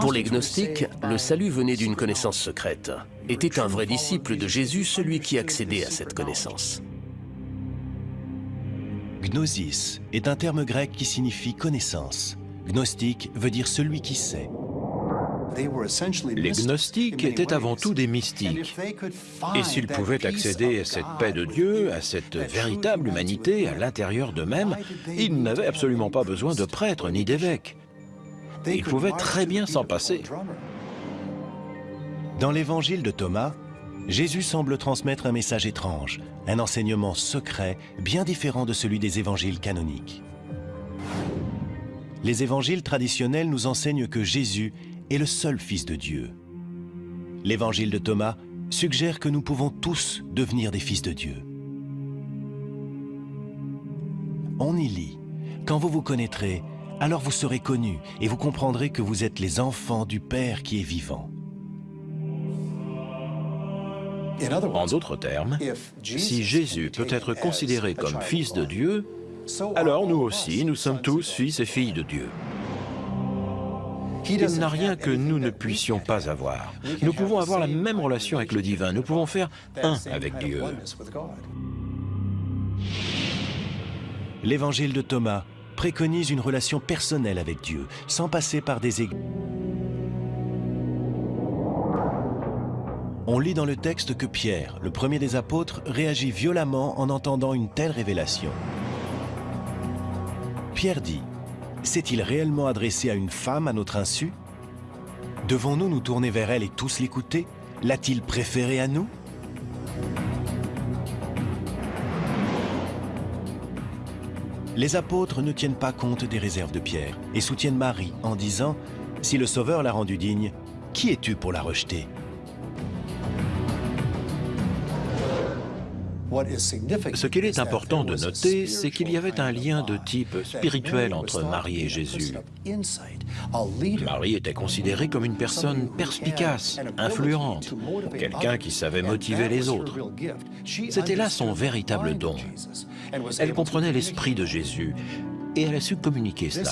C: Pour les gnostiques, le salut venait d'une connaissance secrète. Était un vrai disciple de Jésus celui qui accédait à cette connaissance
A: Gnosis est un terme grec qui signifie connaissance. Gnostique veut dire celui qui sait.
B: Les gnostiques étaient avant tout des mystiques. Et s'ils pouvaient accéder à cette paix de Dieu, à cette véritable humanité à l'intérieur d'eux-mêmes, ils n'avaient absolument pas besoin de prêtres ni d'évêques. Ils pouvaient très bien s'en passer.
A: Dans l'évangile de Thomas, Jésus semble transmettre un message étrange, un enseignement secret bien différent de celui des évangiles canoniques. Les évangiles traditionnels nous enseignent que Jésus est le seul Fils de Dieu. L'évangile de Thomas suggère que nous pouvons tous devenir des fils de Dieu. On y lit « Quand vous vous connaîtrez, alors vous serez connus et vous comprendrez que vous êtes les enfants du Père qui est vivant. »
B: En d'autres termes, si Jésus peut être considéré comme fils de Dieu, alors nous aussi, nous sommes tous fils et filles de Dieu. Il n'a rien que nous ne puissions pas avoir. Nous pouvons avoir la même relation avec le divin, nous pouvons faire un avec Dieu.
A: L'évangile de Thomas préconise une relation personnelle avec Dieu, sans passer par des églises. On lit dans le texte que Pierre, le premier des apôtres, réagit violemment en entendant une telle révélation. Pierre dit, s'est-il réellement adressé à une femme à notre insu? Devons-nous nous tourner vers elle et tous l'écouter? L'a-t-il préféré à nous? Les apôtres ne tiennent pas compte des réserves de Pierre et soutiennent Marie en disant « Si le Sauveur l'a rendue digne, qui es-tu pour la rejeter ?»
B: Ce qu'il est important de noter, c'est qu'il y avait un lien de type spirituel entre Marie et Jésus. Marie était considérée comme une personne perspicace, influente, quelqu'un qui savait motiver les autres. C'était là son véritable don. Elle comprenait l'esprit de Jésus et elle a su communiquer cela.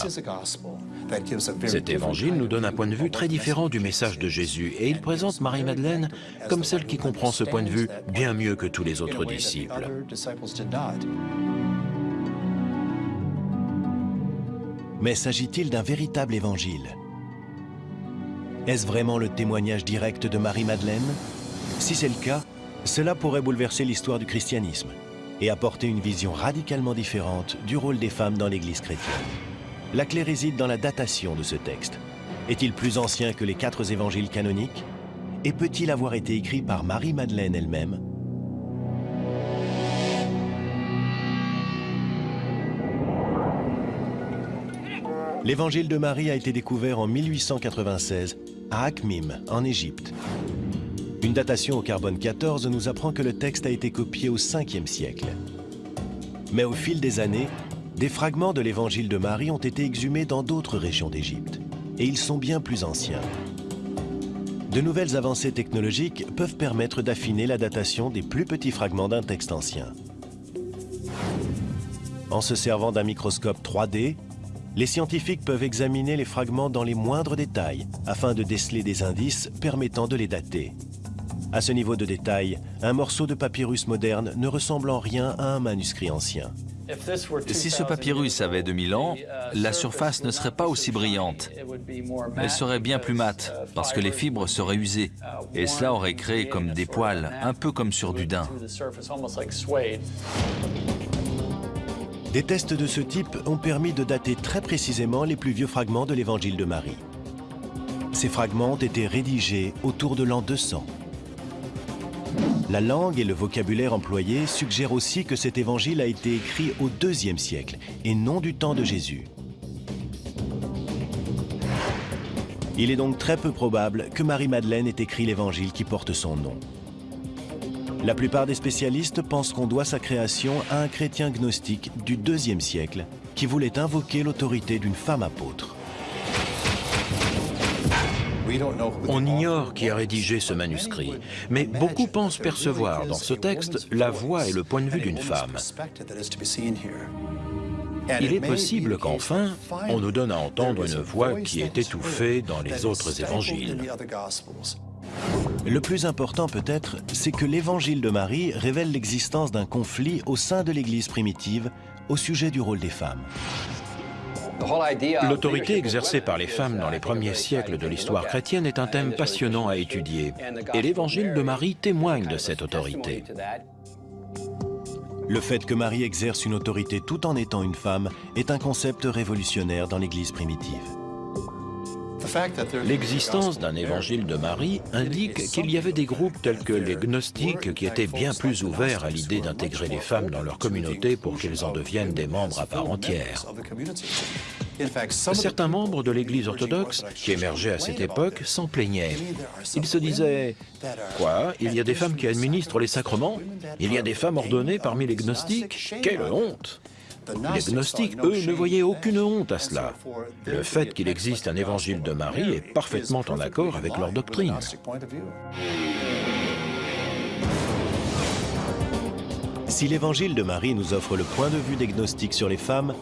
B: Cet évangile nous donne un point de vue très différent du message de Jésus. Et il présente Marie-Madeleine comme celle qui comprend ce point de vue bien mieux que tous les autres disciples.
A: Mais s'agit-il d'un véritable évangile? Est-ce vraiment le témoignage direct de Marie-Madeleine Si c'est le cas, cela pourrait bouleverser l'histoire du christianisme et apporter une vision radicalement différente du rôle des femmes dans l'Église chrétienne. La clé réside dans la datation de ce texte. Est-il plus ancien que les quatre évangiles canoniques? Et peut-il avoir été écrit par Marie-Madeleine elle-même? L'évangile de Marie a été découvert en 1896 à Akhmim, en Égypte. Une datation au carbone 14 nous apprend que le texte a été copié au 5e siècle. Mais au fil des années, des fragments de l'évangile de Marie ont été exhumés dans d'autres régions d'Égypte, et ils sont bien plus anciens. De nouvelles avancées technologiques peuvent permettre d'affiner la datation des plus petits fragments d'un texte ancien. En se servant d'un microscope 3D, les scientifiques peuvent examiner les fragments dans les moindres détails afin de déceler des indices permettant de les dater. À ce niveau de détail, un morceau de papyrus moderne ne ressemble en rien à un manuscrit ancien.
D: Si ce papyrus avait 2000 ans, la surface ne serait pas aussi brillante. Elle serait bien plus mate, parce que les fibres seraient usées, et cela aurait créé comme des poils, un peu comme sur du daim.
A: Des tests de ce type ont permis de dater très précisément les plus vieux fragments de l'évangile de Marie. Ces fragments ont été rédigés autour de l'an 200. La langue et le vocabulaire employés suggèrent aussi que cet évangile a été écrit au IIe siècle et non du temps de Jésus. Il est donc très peu probable que Marie-Madeleine ait écrit l'évangile qui porte son nom. La plupart des spécialistes pensent qu'on doit sa création à un chrétien gnostique du IIe siècle qui voulait invoquer l'autorité d'une femme apôtre.
B: On ignore qui a rédigé ce manuscrit, mais beaucoup pensent percevoir dans ce texte la voix et le point de vue d'une femme. Il est possible qu'enfin, on nous donne à entendre une voix qui est étouffée dans les autres évangiles.
A: Le plus important peut-être, c'est que l'évangile de Marie révèle l'existence d'un conflit au sein de l'Église primitive au sujet du rôle des femmes.
B: L'autorité exercée par les femmes dans les premiers siècles de l'histoire chrétienne est un thème passionnant à étudier, et l'évangile de Marie témoigne de cette autorité.
A: Le fait que Marie exerce une autorité tout en étant une femme est un concept révolutionnaire dans l'Église primitive.
B: L'existence d'un évangile de Marie indique qu'il y avait des groupes tels que les gnostiques qui étaient bien plus ouverts à l'idée d'intégrer les femmes dans leur communauté pour qu'elles en deviennent des membres à part entière. Certains membres de l'Église orthodoxe, qui émergeaient à cette époque, s'en plaignaient. Ils se disaient « Quoi Il y a des femmes qui administrent les sacrements? Il y a des femmes ordonnées parmi les gnostiques? Quelle honte !» Les gnostiques, eux, ne voyaient aucune honte à cela. Le fait qu'il existe un évangile de Marie est parfaitement en accord avec leur doctrine.
A: Si l'évangile de Marie nous offre le point de vue des gnostiques sur les femmes,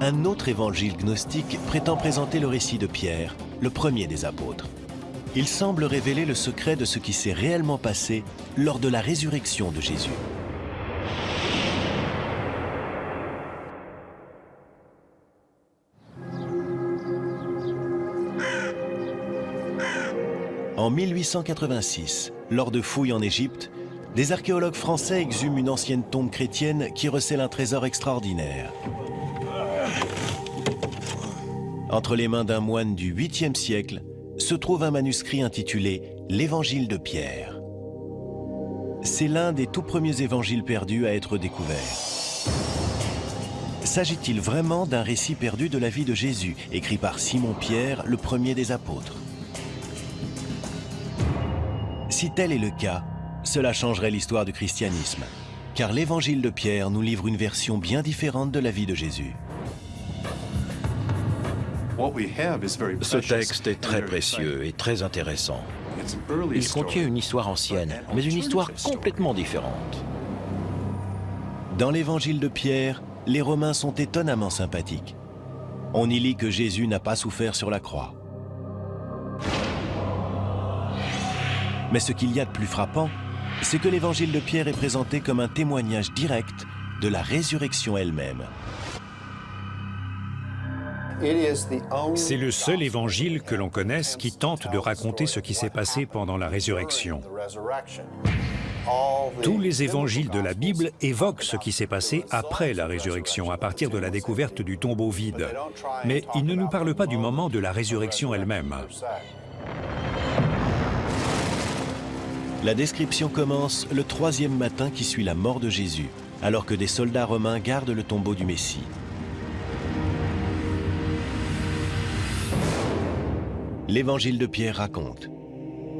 A: un autre évangile gnostique prétend présenter le récit de Pierre, le premier des apôtres. Il semble révéler le secret de ce qui s'est réellement passé lors de la résurrection de Jésus. En 1886, lors de fouilles en Égypte, des archéologues français exhument une ancienne tombe chrétienne qui recèle un trésor extraordinaire. Entre les mains d'un moine du 8e siècle se trouve un manuscrit intitulé « L'Évangile de Pierre ». C'est l'un des tout premiers évangiles perdus à être découvert. S'agit-il vraiment d'un récit perdu de la vie de Jésus, écrit par Simon-Pierre, le premier des apôtres? Si tel est le cas, cela changerait l'histoire du christianisme, car l'évangile de Pierre nous livre une version bien différente de la vie de Jésus.
B: Ce texte est très précieux et très intéressant. Il contient une histoire ancienne, mais une histoire complètement différente.
A: Dans l'évangile de Pierre, les Romains sont étonnamment sympathiques. On y lit que Jésus n'a pas souffert sur la croix. Mais ce qu'il y a de plus frappant, c'est que l'évangile de Pierre est présenté comme un témoignage direct de la résurrection elle-même.
F: C'est le seul évangile que l'on connaisse qui tente de raconter ce qui s'est passé pendant la résurrection. Tous les évangiles de la Bible évoquent ce qui s'est passé après la résurrection, à partir de la découverte du tombeau vide. Mais ils ne nous parlent pas du moment de la résurrection elle-même.
A: La description commence le troisième matin qui suit la mort de Jésus, alors que des soldats romains gardent le tombeau du Messie. L'évangile de Pierre raconte.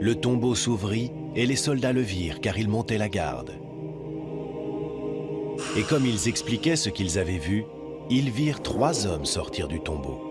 A: Le tombeau s'ouvrit et les soldats le virent car ils montaient la garde. Et comme ils expliquaient ce qu'ils avaient vu, ils virent trois hommes sortir du tombeau.